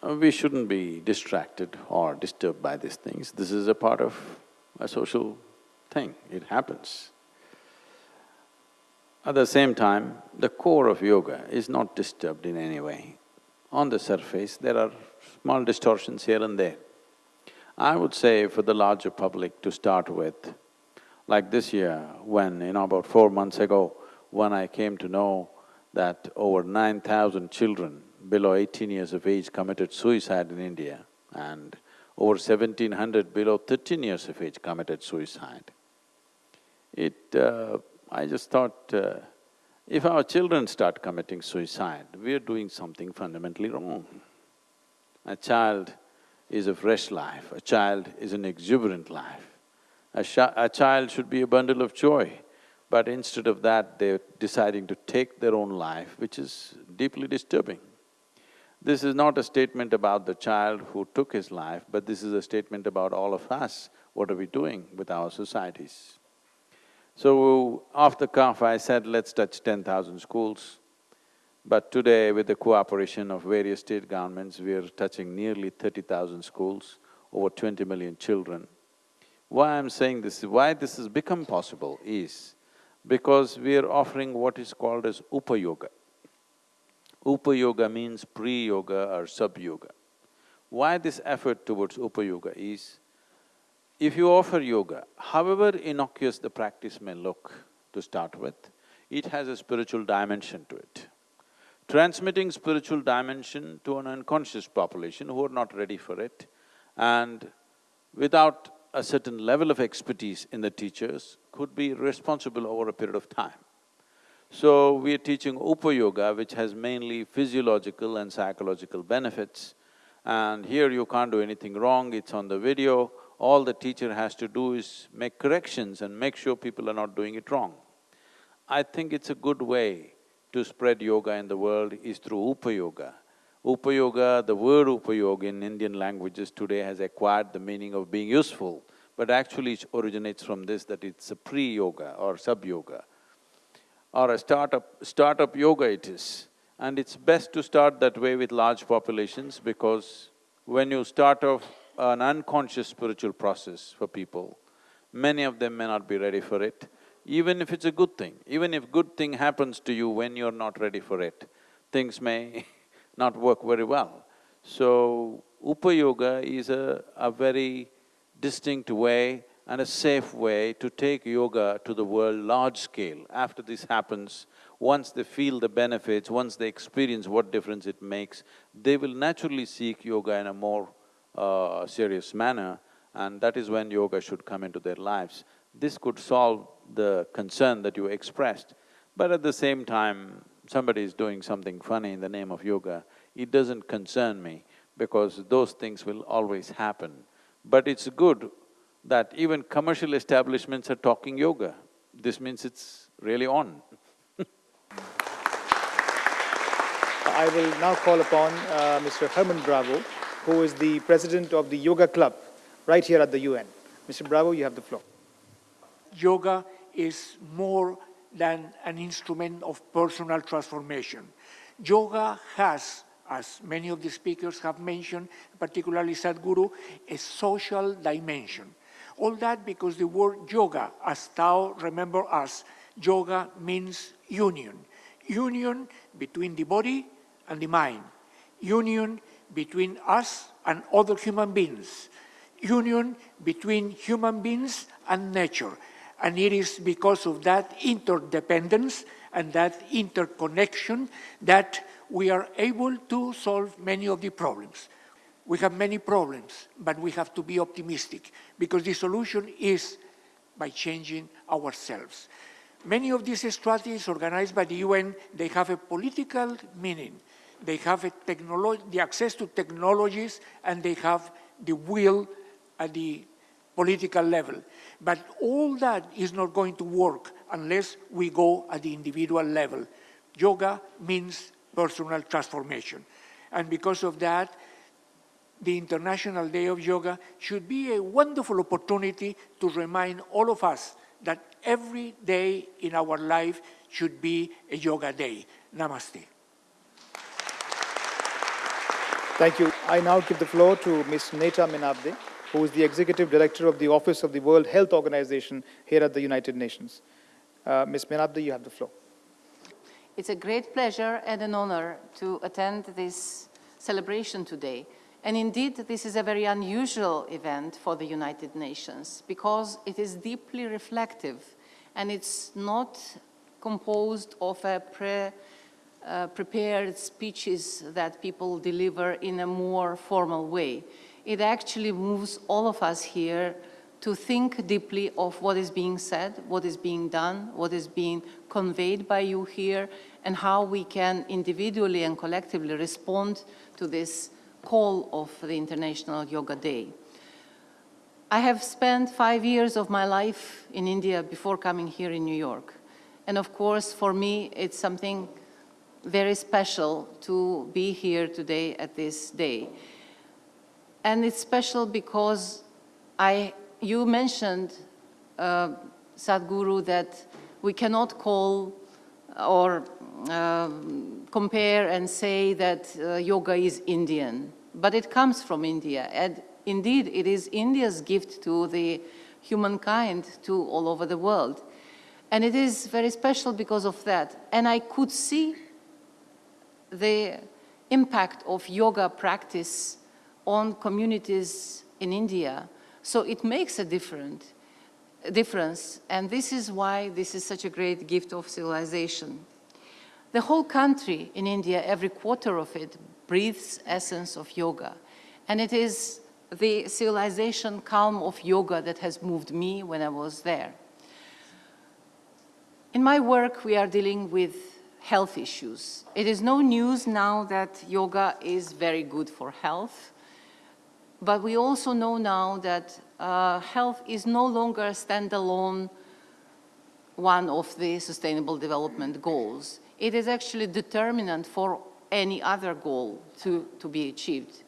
Uh, we shouldn't be distracted or disturbed by these things. This is a part of a social thing, it happens. At the same time, the core of yoga is not disturbed in any way. On the surface, there are small distortions here and there. I would say for the larger public to start with, like this year, when, you know, about four months ago, when I came to know that over nine thousand children below eighteen years of age committed suicide in India and over seventeen hundred below thirteen years of age committed suicide. It… Uh, I just thought, uh, if our children start committing suicide, we are doing something fundamentally wrong. A child is a fresh life, a child is an exuberant life. A, a child should be a bundle of joy, but instead of that, they're deciding to take their own life, which is deeply disturbing. This is not a statement about the child who took his life, but this is a statement about all of us. What are we doing with our societies? So, the cuff, I said, let's touch ten thousand schools. But today, with the cooperation of various state governments, we are touching nearly thirty thousand schools, over twenty million children. Why I'm saying this, why this has become possible is because we are offering what is called as Upa Yoga. Upa Yoga means pre-yoga or sub-yoga. Why this effort towards Upa Yoga is, if you offer yoga, however innocuous the practice may look to start with, it has a spiritual dimension to it. Transmitting spiritual dimension to an unconscious population who are not ready for it and without a certain level of expertise in the teachers could be responsible over a period of time. So, we are teaching Upa Yoga, which has mainly physiological and psychological benefits. And here you can't do anything wrong, it's on the video. All the teacher has to do is make corrections and make sure people are not doing it wrong. I think it's a good way to spread yoga in the world is through Upayoga. Upayoga, the word Upayoga in Indian languages today has acquired the meaning of being useful, but actually it originates from this that it's a pre-yoga or sub-yoga or a startup… startup yoga it is. And it's best to start that way with large populations because when you start off an unconscious spiritual process for people, many of them may not be ready for it, even if it's a good thing. Even if good thing happens to you when you're not ready for it, things may not work very well. So, Upayoga is a, a very distinct way and a safe way to take yoga to the world large scale. After this happens, once they feel the benefits, once they experience what difference it makes, they will naturally seek yoga in a more uh, serious manner and that is when yoga should come into their lives. This could solve the concern that you expressed, but at the same time, somebody is doing something funny in the name of yoga, it doesn't concern me because those things will always happen. But it's good that even commercial establishments are talking yoga. This means it's really on. I will now call upon uh, Mr. Herman Bravo, who is the president of the Yoga Club right here at the UN. Mr. Bravo, you have the floor. Yoga is more than an instrument of personal transformation. Yoga has, as many of the speakers have mentioned, particularly Sadhguru, a social dimension. All that because the word yoga, as Tao remember us, yoga means union. Union between the body and the mind. Union between us and other human beings. Union between human beings and nature. And it is because of that interdependence and that interconnection that we are able to solve many of the problems. We have many problems, but we have to be optimistic because the solution is by changing ourselves. Many of these strategies organized by the UN, they have a political meaning. They have the access to technologies and they have the will at the political level. But all that is not going to work unless we go at the individual level. Yoga means personal transformation. And because of that, the International Day of Yoga should be a wonderful opportunity to remind all of us that every day in our life should be a yoga day. Namaste. Thank you. I now give the floor to Ms. Nata Menabde, who is the Executive Director of the Office of the World Health Organization here at the United Nations. Uh, Ms. Menabde, you have the floor. It's a great pleasure and an honor to attend this celebration today. And indeed, this is a very unusual event for the United Nations because it is deeply reflective and it's not composed of a pre, uh, prepared speeches that people deliver in a more formal way. It actually moves all of us here to think deeply of what is being said, what is being done, what is being conveyed by you here, and how we can individually and collectively respond to this call of the International Yoga Day. I have spent five years of my life in India before coming here in New York. And of course, for me, it's something very special to be here today at this day. And it's special because I, you mentioned, uh, Sadhguru, that we cannot call or um, compare and say that uh, yoga is Indian, but it comes from India. And indeed, it is India's gift to the humankind to all over the world. And it is very special because of that. And I could see the impact of yoga practice on communities in India. So it makes a different, difference, and this is why this is such a great gift of civilization. The whole country in India, every quarter of it, breathes essence of yoga. And it is the civilization calm of yoga that has moved me when I was there. In my work, we are dealing with health issues. It is no news now that yoga is very good for health, but we also know now that uh, health is no longer a standalone one of the Sustainable Development Goals. It is actually determinant for any other goal to, to be achieved.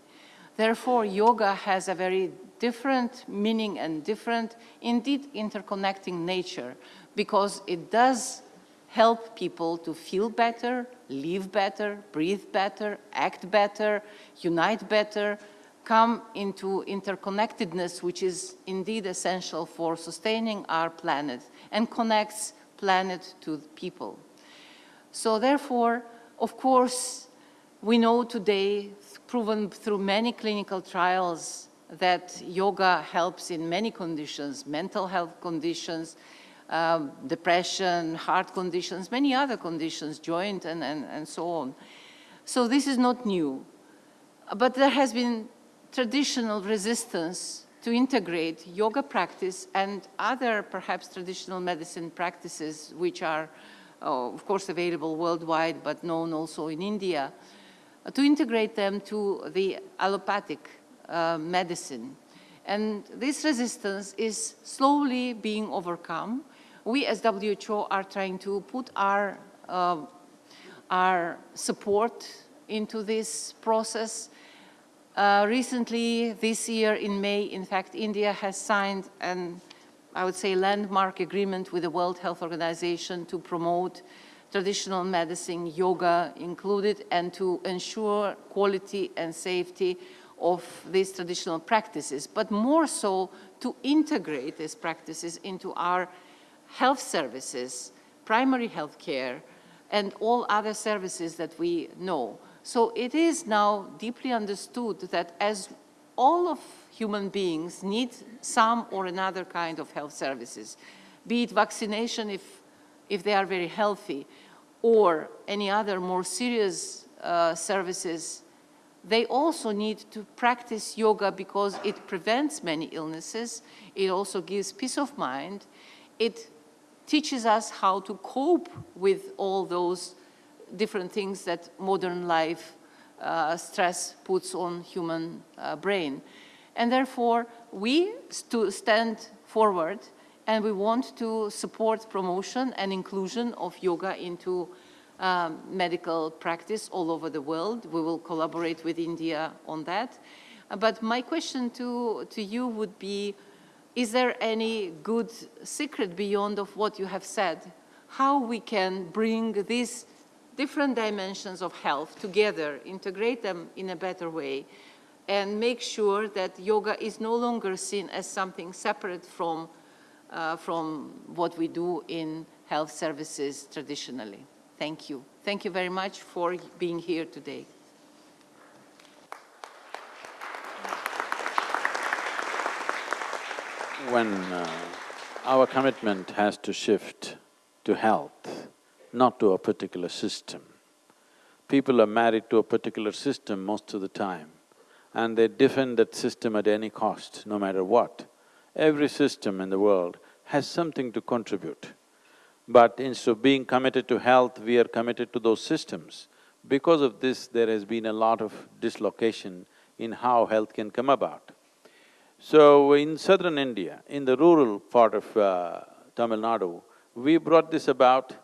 Therefore, yoga has a very different meaning and different, indeed interconnecting nature, because it does help people to feel better, live better, breathe better, act better, unite better, come into interconnectedness, which is indeed essential for sustaining our planet and connects planet to people. So therefore, of course, we know today, proven through many clinical trials, that yoga helps in many conditions, mental health conditions, um, depression, heart conditions, many other conditions, joint and, and, and so on. So this is not new. But there has been traditional resistance to integrate yoga practice and other perhaps traditional medicine practices which are uh, of course available worldwide but known also in India, uh, to integrate them to the allopathic uh, medicine. And this resistance is slowly being overcome. We as WHO are trying to put our, uh, our support into this process. Uh, recently, this year in May, in fact, India has signed an, I would say, landmark agreement with the World Health Organization to promote traditional medicine, yoga included, and to ensure quality and safety of these traditional practices, but more so to integrate these practices into our health services, primary health care, and all other services that we know. So it is now deeply understood that as all of human beings need some or another kind of health services, be it vaccination if, if they are very healthy, or any other more serious uh, services, they also need to practice yoga because it prevents many illnesses, it also gives peace of mind, it teaches us how to cope with all those different things that modern life uh, stress puts on human uh, brain. And therefore, we st stand forward and we want to support promotion and inclusion of yoga into um, medical practice all over the world. We will collaborate with India on that. But my question to, to you would be, is there any good secret beyond of what you have said? How we can bring these different dimensions of health together, integrate them in a better way, and make sure that yoga is no longer seen as something separate from, uh, from what we do in health services traditionally. Thank you. Thank you very much for being here today. When uh, our commitment has to shift to health, not to a particular system. People are married to a particular system most of the time and they defend that system at any cost, no matter what. Every system in the world has something to contribute. But instead of being committed to health, we are committed to those systems. Because of this, there has been a lot of dislocation in how health can come about. So in southern India, in the rural part of uh, Tamil Nadu, we brought this about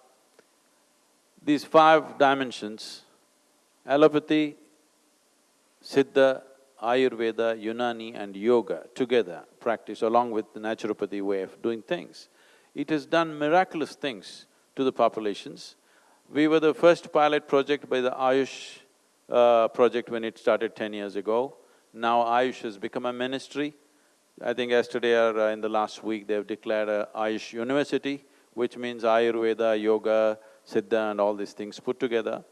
these five dimensions, allopathy, Siddha, Ayurveda, Unani and Yoga together practice along with the naturopathy way of doing things. It has done miraculous things to the populations. We were the first pilot project by the Ayush uh, project when it started ten years ago. Now Ayush has become a ministry. I think yesterday or uh, in the last week they've declared a Ayush University, which means Ayurveda, Yoga, Siddha and all these things put together.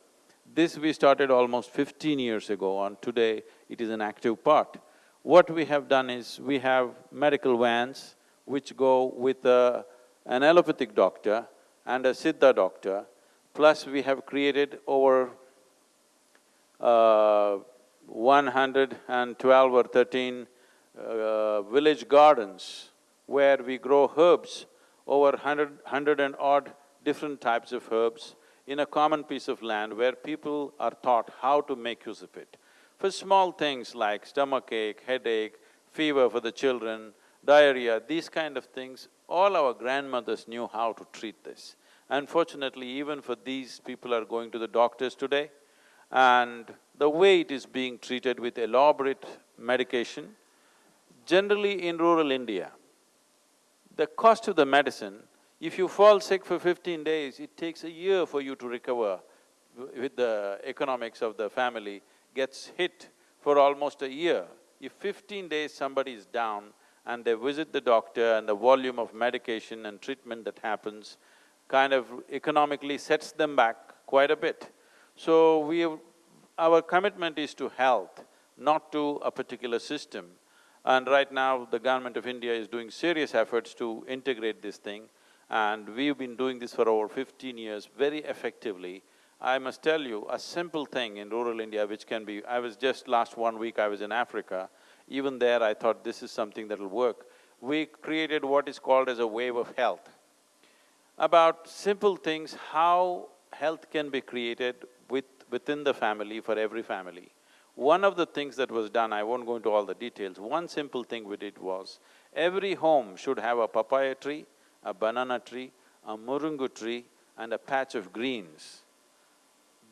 This we started almost fifteen years ago and today it is an active part. What we have done is, we have medical vans which go with a, an allopathic doctor and a Siddha doctor, plus we have created over uh, 112 or 13 uh, village gardens where we grow herbs, over hundred, hundred and odd different types of herbs in a common piece of land where people are taught how to make use of it. For small things like stomachache, headache, fever for the children, diarrhea, these kind of things, all our grandmothers knew how to treat this. Unfortunately, even for these people are going to the doctors today, and the way it is being treated with elaborate medication, generally in rural India, the cost of the medicine, if you fall sick for fifteen days, it takes a year for you to recover with the economics of the family gets hit for almost a year. If fifteen days somebody is down and they visit the doctor and the volume of medication and treatment that happens kind of economically sets them back quite a bit. So we our commitment is to health, not to a particular system. And right now, the government of India is doing serious efforts to integrate this thing, and we've been doing this for over fifteen years very effectively. I must tell you, a simple thing in rural India which can be… I was just last one week I was in Africa, even there I thought this is something that'll work. We created what is called as a wave of health. About simple things, how health can be created with… within the family, for every family. One of the things that was done, I won't go into all the details, one simple thing we did was, every home should have a papaya tree, a banana tree, a murungu tree and a patch of greens.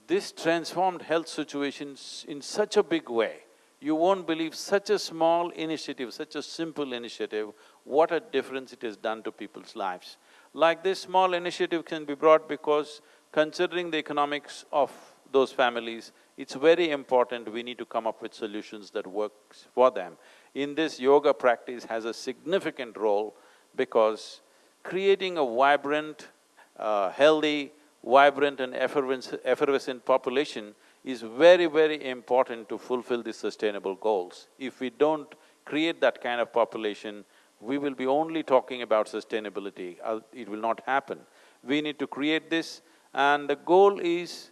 This transformed health situations in such a big way. You won't believe such a small initiative, such a simple initiative, what a difference it has done to people's lives. Like this small initiative can be brought because considering the economics of those families, it's very important we need to come up with solutions that works for them. In this, yoga practice has a significant role because creating a vibrant, uh, healthy, vibrant and effervescent, population is very, very important to fulfill the sustainable goals. If we don't create that kind of population, we will be only talking about sustainability, uh, it will not happen. We need to create this and the goal is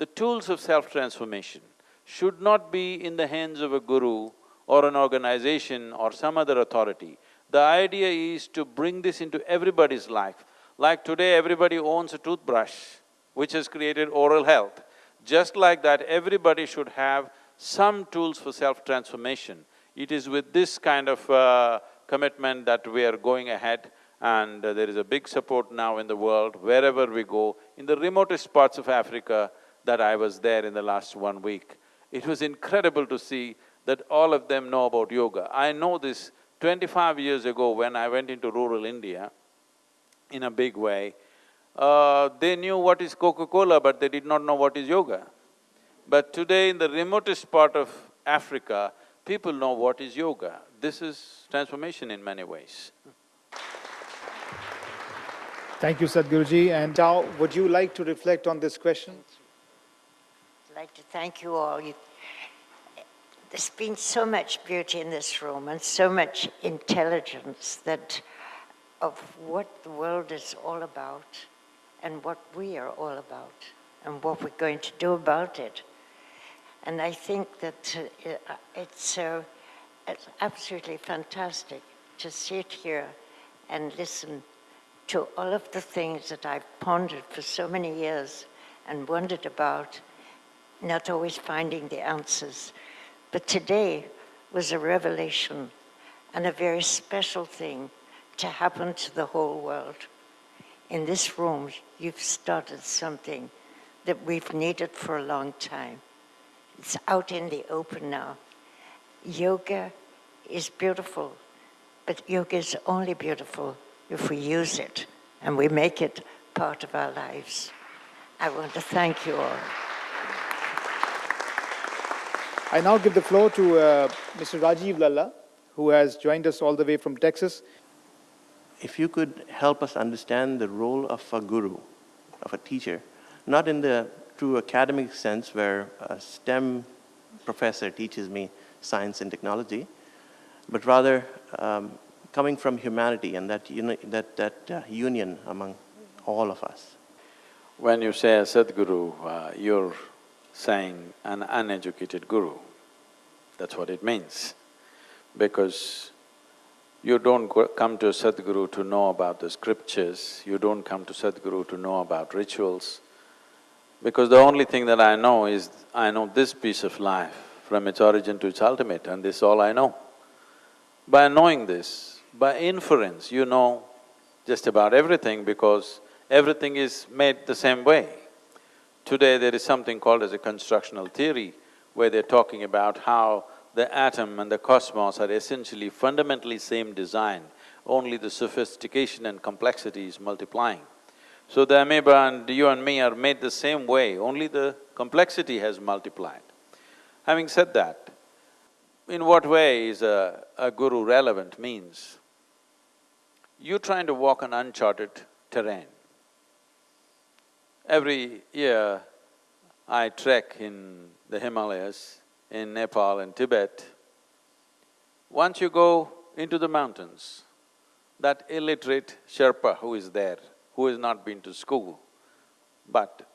the tools of self-transformation should not be in the hands of a guru or an organization or some other authority. The idea is to bring this into everybody's life. Like today, everybody owns a toothbrush, which has created oral health. Just like that, everybody should have some tools for self-transformation. It is with this kind of uh, commitment that we are going ahead and uh, there is a big support now in the world, wherever we go. In the remotest parts of Africa that I was there in the last one week, it was incredible to see that all of them know about yoga. I know this twenty-five years ago when I went into rural India in a big way, uh, they knew what is Coca-Cola but they did not know what is yoga. But today in the remotest part of Africa, people know what is yoga. This is transformation in many ways. Thank you, Sadhguruji. And Tao, would you like to reflect on this question? I'd like to thank you all. You, there's been so much beauty in this room and so much intelligence that of what the world is all about and what we are all about and what we're going to do about it. And I think that uh, it's, uh, it's absolutely fantastic to sit here and listen to all of the things that I've pondered for so many years and wondered about, not always finding the answers. But today was a revelation and a very special thing to happen to the whole world. In this room, you've started something that we've needed for a long time. It's out in the open now. Yoga is beautiful, but yoga is only beautiful if we use it and we make it part of our lives. I want to thank you all. I now give the floor to uh, Mr. Rajiv Lalla, who has joined us all the way from Texas. If you could help us understand the role of a guru, of a teacher, not in the true academic sense where a STEM professor teaches me science and technology, but rather um, coming from humanity and that, uni that, that uh, union among all of us. When you say a Sadguru, uh, you're saying an uneducated guru. That's what it means. Because you don't come to a Sadguru to know about the scriptures, you don't come to Sadhguru to know about rituals. Because the only thing that I know is, I know this piece of life from its origin to its ultimate and this is all I know. By knowing this, by inference, you know just about everything because everything is made the same way. Today there is something called as a constructional theory where they're talking about how the atom and the cosmos are essentially fundamentally same design, only the sophistication and complexity is multiplying. So the amoeba and you and me are made the same way, only the complexity has multiplied. Having said that, in what way is a, a guru relevant means you're trying to walk on uncharted terrain. Every year, I trek in the Himalayas, in Nepal and Tibet. Once you go into the mountains, that illiterate Sherpa who is there, who has not been to school, but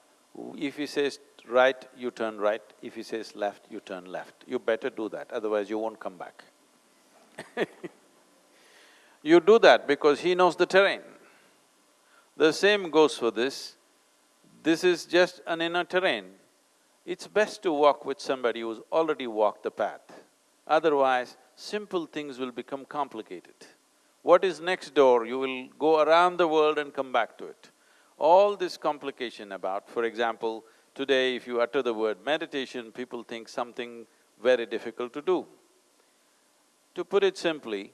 if he says right, you turn right, if he says left, you turn left. You better do that, otherwise you won't come back You do that because he knows the terrain. The same goes for this. This is just an inner terrain. It's best to walk with somebody who's already walked the path. Otherwise, simple things will become complicated. What is next door, you will go around the world and come back to it. All this complication about, for example, today if you utter the word meditation, people think something very difficult to do. To put it simply,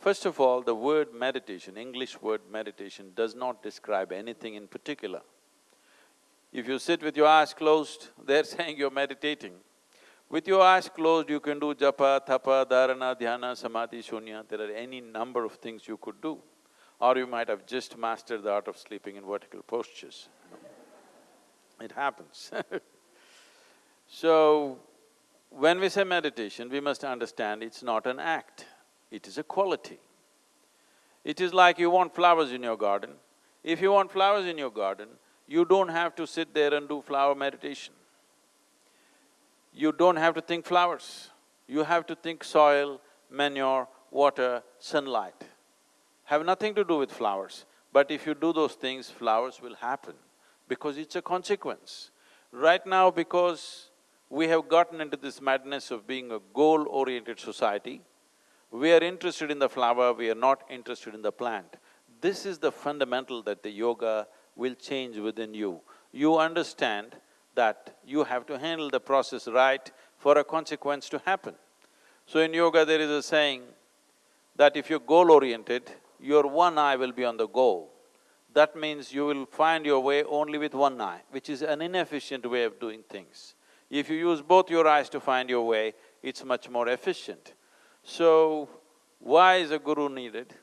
first of all, the word meditation, English word meditation does not describe anything in particular. If you sit with your eyes closed, they're saying you're meditating. With your eyes closed, you can do japa, tapa, dharana, dhyana, samadhi, shunya, there are any number of things you could do. Or you might have just mastered the art of sleeping in vertical postures. It happens So, when we say meditation, we must understand it's not an act, it is a quality. It is like you want flowers in your garden. If you want flowers in your garden, you don't have to sit there and do flower meditation. You don't have to think flowers, you have to think soil, manure, water, sunlight. Have nothing to do with flowers, but if you do those things, flowers will happen because it's a consequence. Right now, because we have gotten into this madness of being a goal-oriented society, we are interested in the flower, we are not interested in the plant. This is the fundamental that the yoga will change within you. You understand that you have to handle the process right for a consequence to happen. So in yoga there is a saying that if you're goal-oriented, your one eye will be on the goal that means you will find your way only with one eye, which is an inefficient way of doing things. If you use both your eyes to find your way, it's much more efficient. So, why is a guru needed?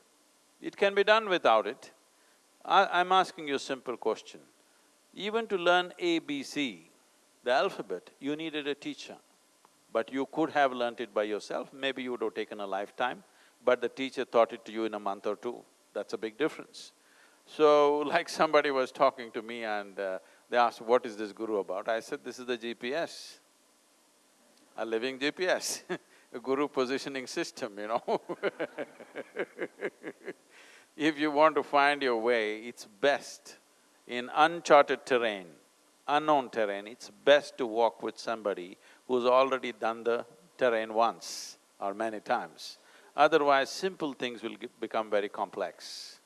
It can be done without it. I, am asking you a simple question. Even to learn ABC, the alphabet, you needed a teacher. But you could have learnt it by yourself, maybe you would have taken a lifetime, but the teacher taught it to you in a month or two. That's a big difference. So, like somebody was talking to me and uh, they asked, what is this guru about? I said, this is the GPS, a living GPS, a guru positioning system, you know If you want to find your way, it's best in uncharted terrain, unknown terrain, it's best to walk with somebody who's already done the terrain once or many times. Otherwise, simple things will become very complex.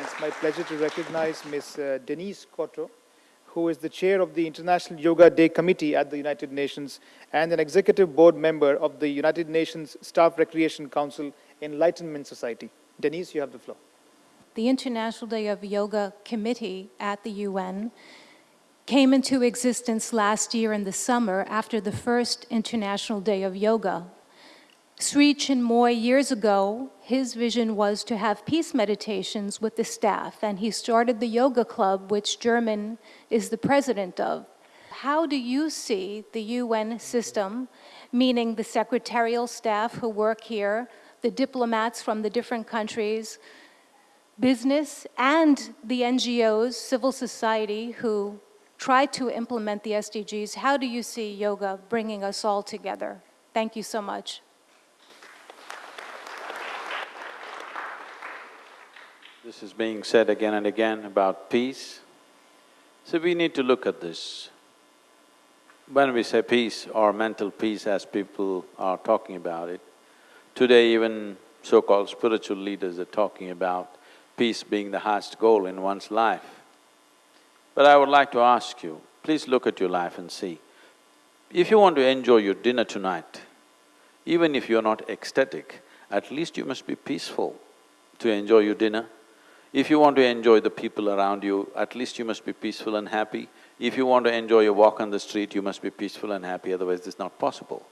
It's my pleasure to recognize Ms. Uh, Denise Scotto, who is the chair of the International Yoga Day Committee at the United Nations and an executive board member of the United Nations Staff Recreation Council Enlightenment Society. Denise, you have the floor. The International Day of Yoga Committee at the UN came into existence last year in the summer after the first International Day of Yoga Sri Chinmoy, years ago, his vision was to have peace meditations with the staff, and he started the yoga club, which German is the president of. How do you see the UN system, meaning the secretarial staff who work here, the diplomats from the different countries, business, and the NGOs, civil society, who try to implement the SDGs, how do you see yoga bringing us all together? Thank you so much. This is being said again and again about peace. So we need to look at this. when we say peace or mental peace as people are talking about it, today even so-called spiritual leaders are talking about peace being the highest goal in one's life. But I would like to ask you, please look at your life and see, if you want to enjoy your dinner tonight, even if you're not ecstatic, at least you must be peaceful to enjoy your dinner. If you want to enjoy the people around you, at least you must be peaceful and happy. If you want to enjoy your walk on the street, you must be peaceful and happy, otherwise it's not possible.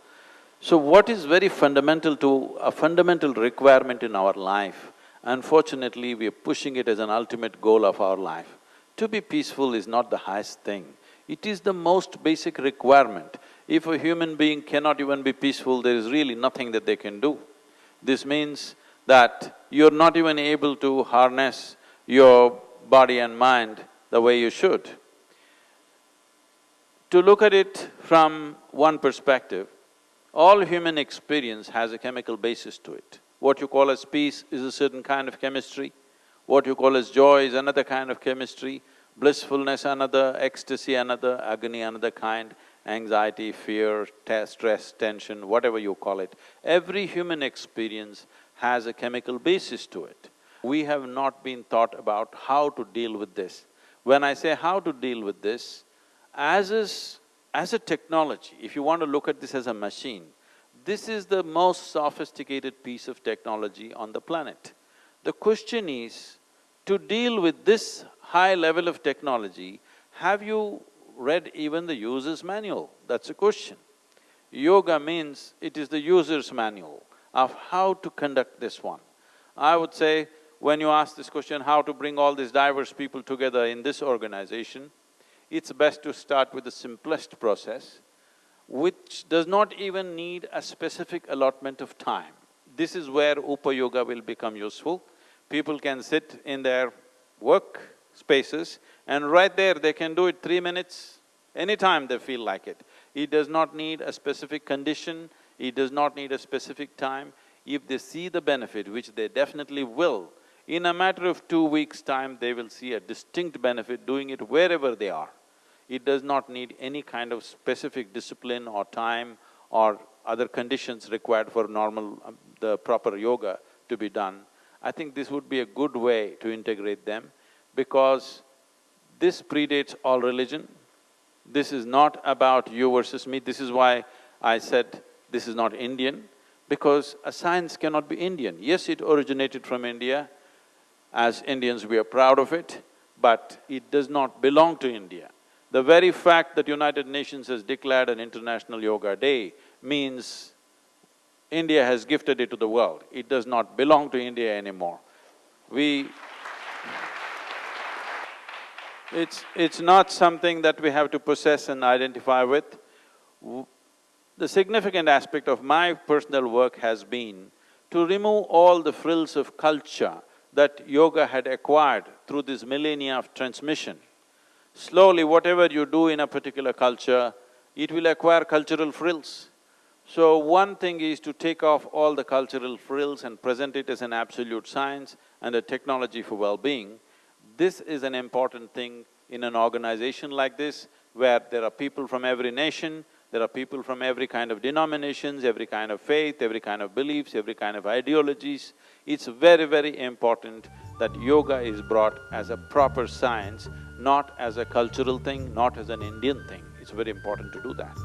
So what is very fundamental to… a fundamental requirement in our life, unfortunately we are pushing it as an ultimate goal of our life. To be peaceful is not the highest thing, it is the most basic requirement. If a human being cannot even be peaceful, there is really nothing that they can do. This means that you're not even able to harness your body and mind the way you should. To look at it from one perspective, all human experience has a chemical basis to it. What you call as peace is a certain kind of chemistry, what you call as joy is another kind of chemistry, blissfulness another, ecstasy another, agony another kind, anxiety, fear, stress, tension, whatever you call it. Every human experience has a chemical basis to it. We have not been taught about how to deal with this. When I say how to deal with this, as is… as a technology, if you want to look at this as a machine, this is the most sophisticated piece of technology on the planet. The question is, to deal with this high level of technology, have you read even the user's manual? That's a question. Yoga means it is the user's manual of how to conduct this one. I would say, when you ask this question, how to bring all these diverse people together in this organization, it's best to start with the simplest process, which does not even need a specific allotment of time. This is where Upa Yoga will become useful. People can sit in their work spaces and right there they can do it three minutes, anytime they feel like it. It does not need a specific condition, it does not need a specific time. If they see the benefit, which they definitely will, in a matter of two weeks' time, they will see a distinct benefit doing it wherever they are. It does not need any kind of specific discipline or time or other conditions required for normal… Um, the proper yoga to be done. I think this would be a good way to integrate them because this predates all religion. This is not about you versus me, this is why I said this is not Indian, because a science cannot be Indian. Yes, it originated from India, as Indians we are proud of it, but it does not belong to India. The very fact that United Nations has declared an International Yoga Day means India has gifted it to the world. It does not belong to India anymore. We… It's… it's not something that we have to possess and identify with. The significant aspect of my personal work has been to remove all the frills of culture that yoga had acquired through this millennia of transmission. Slowly, whatever you do in a particular culture, it will acquire cultural frills. So one thing is to take off all the cultural frills and present it as an absolute science and a technology for well-being. This is an important thing in an organization like this, where there are people from every nation, there are people from every kind of denominations, every kind of faith, every kind of beliefs, every kind of ideologies. It's very, very important that yoga is brought as a proper science, not as a cultural thing, not as an Indian thing. It's very important to do that.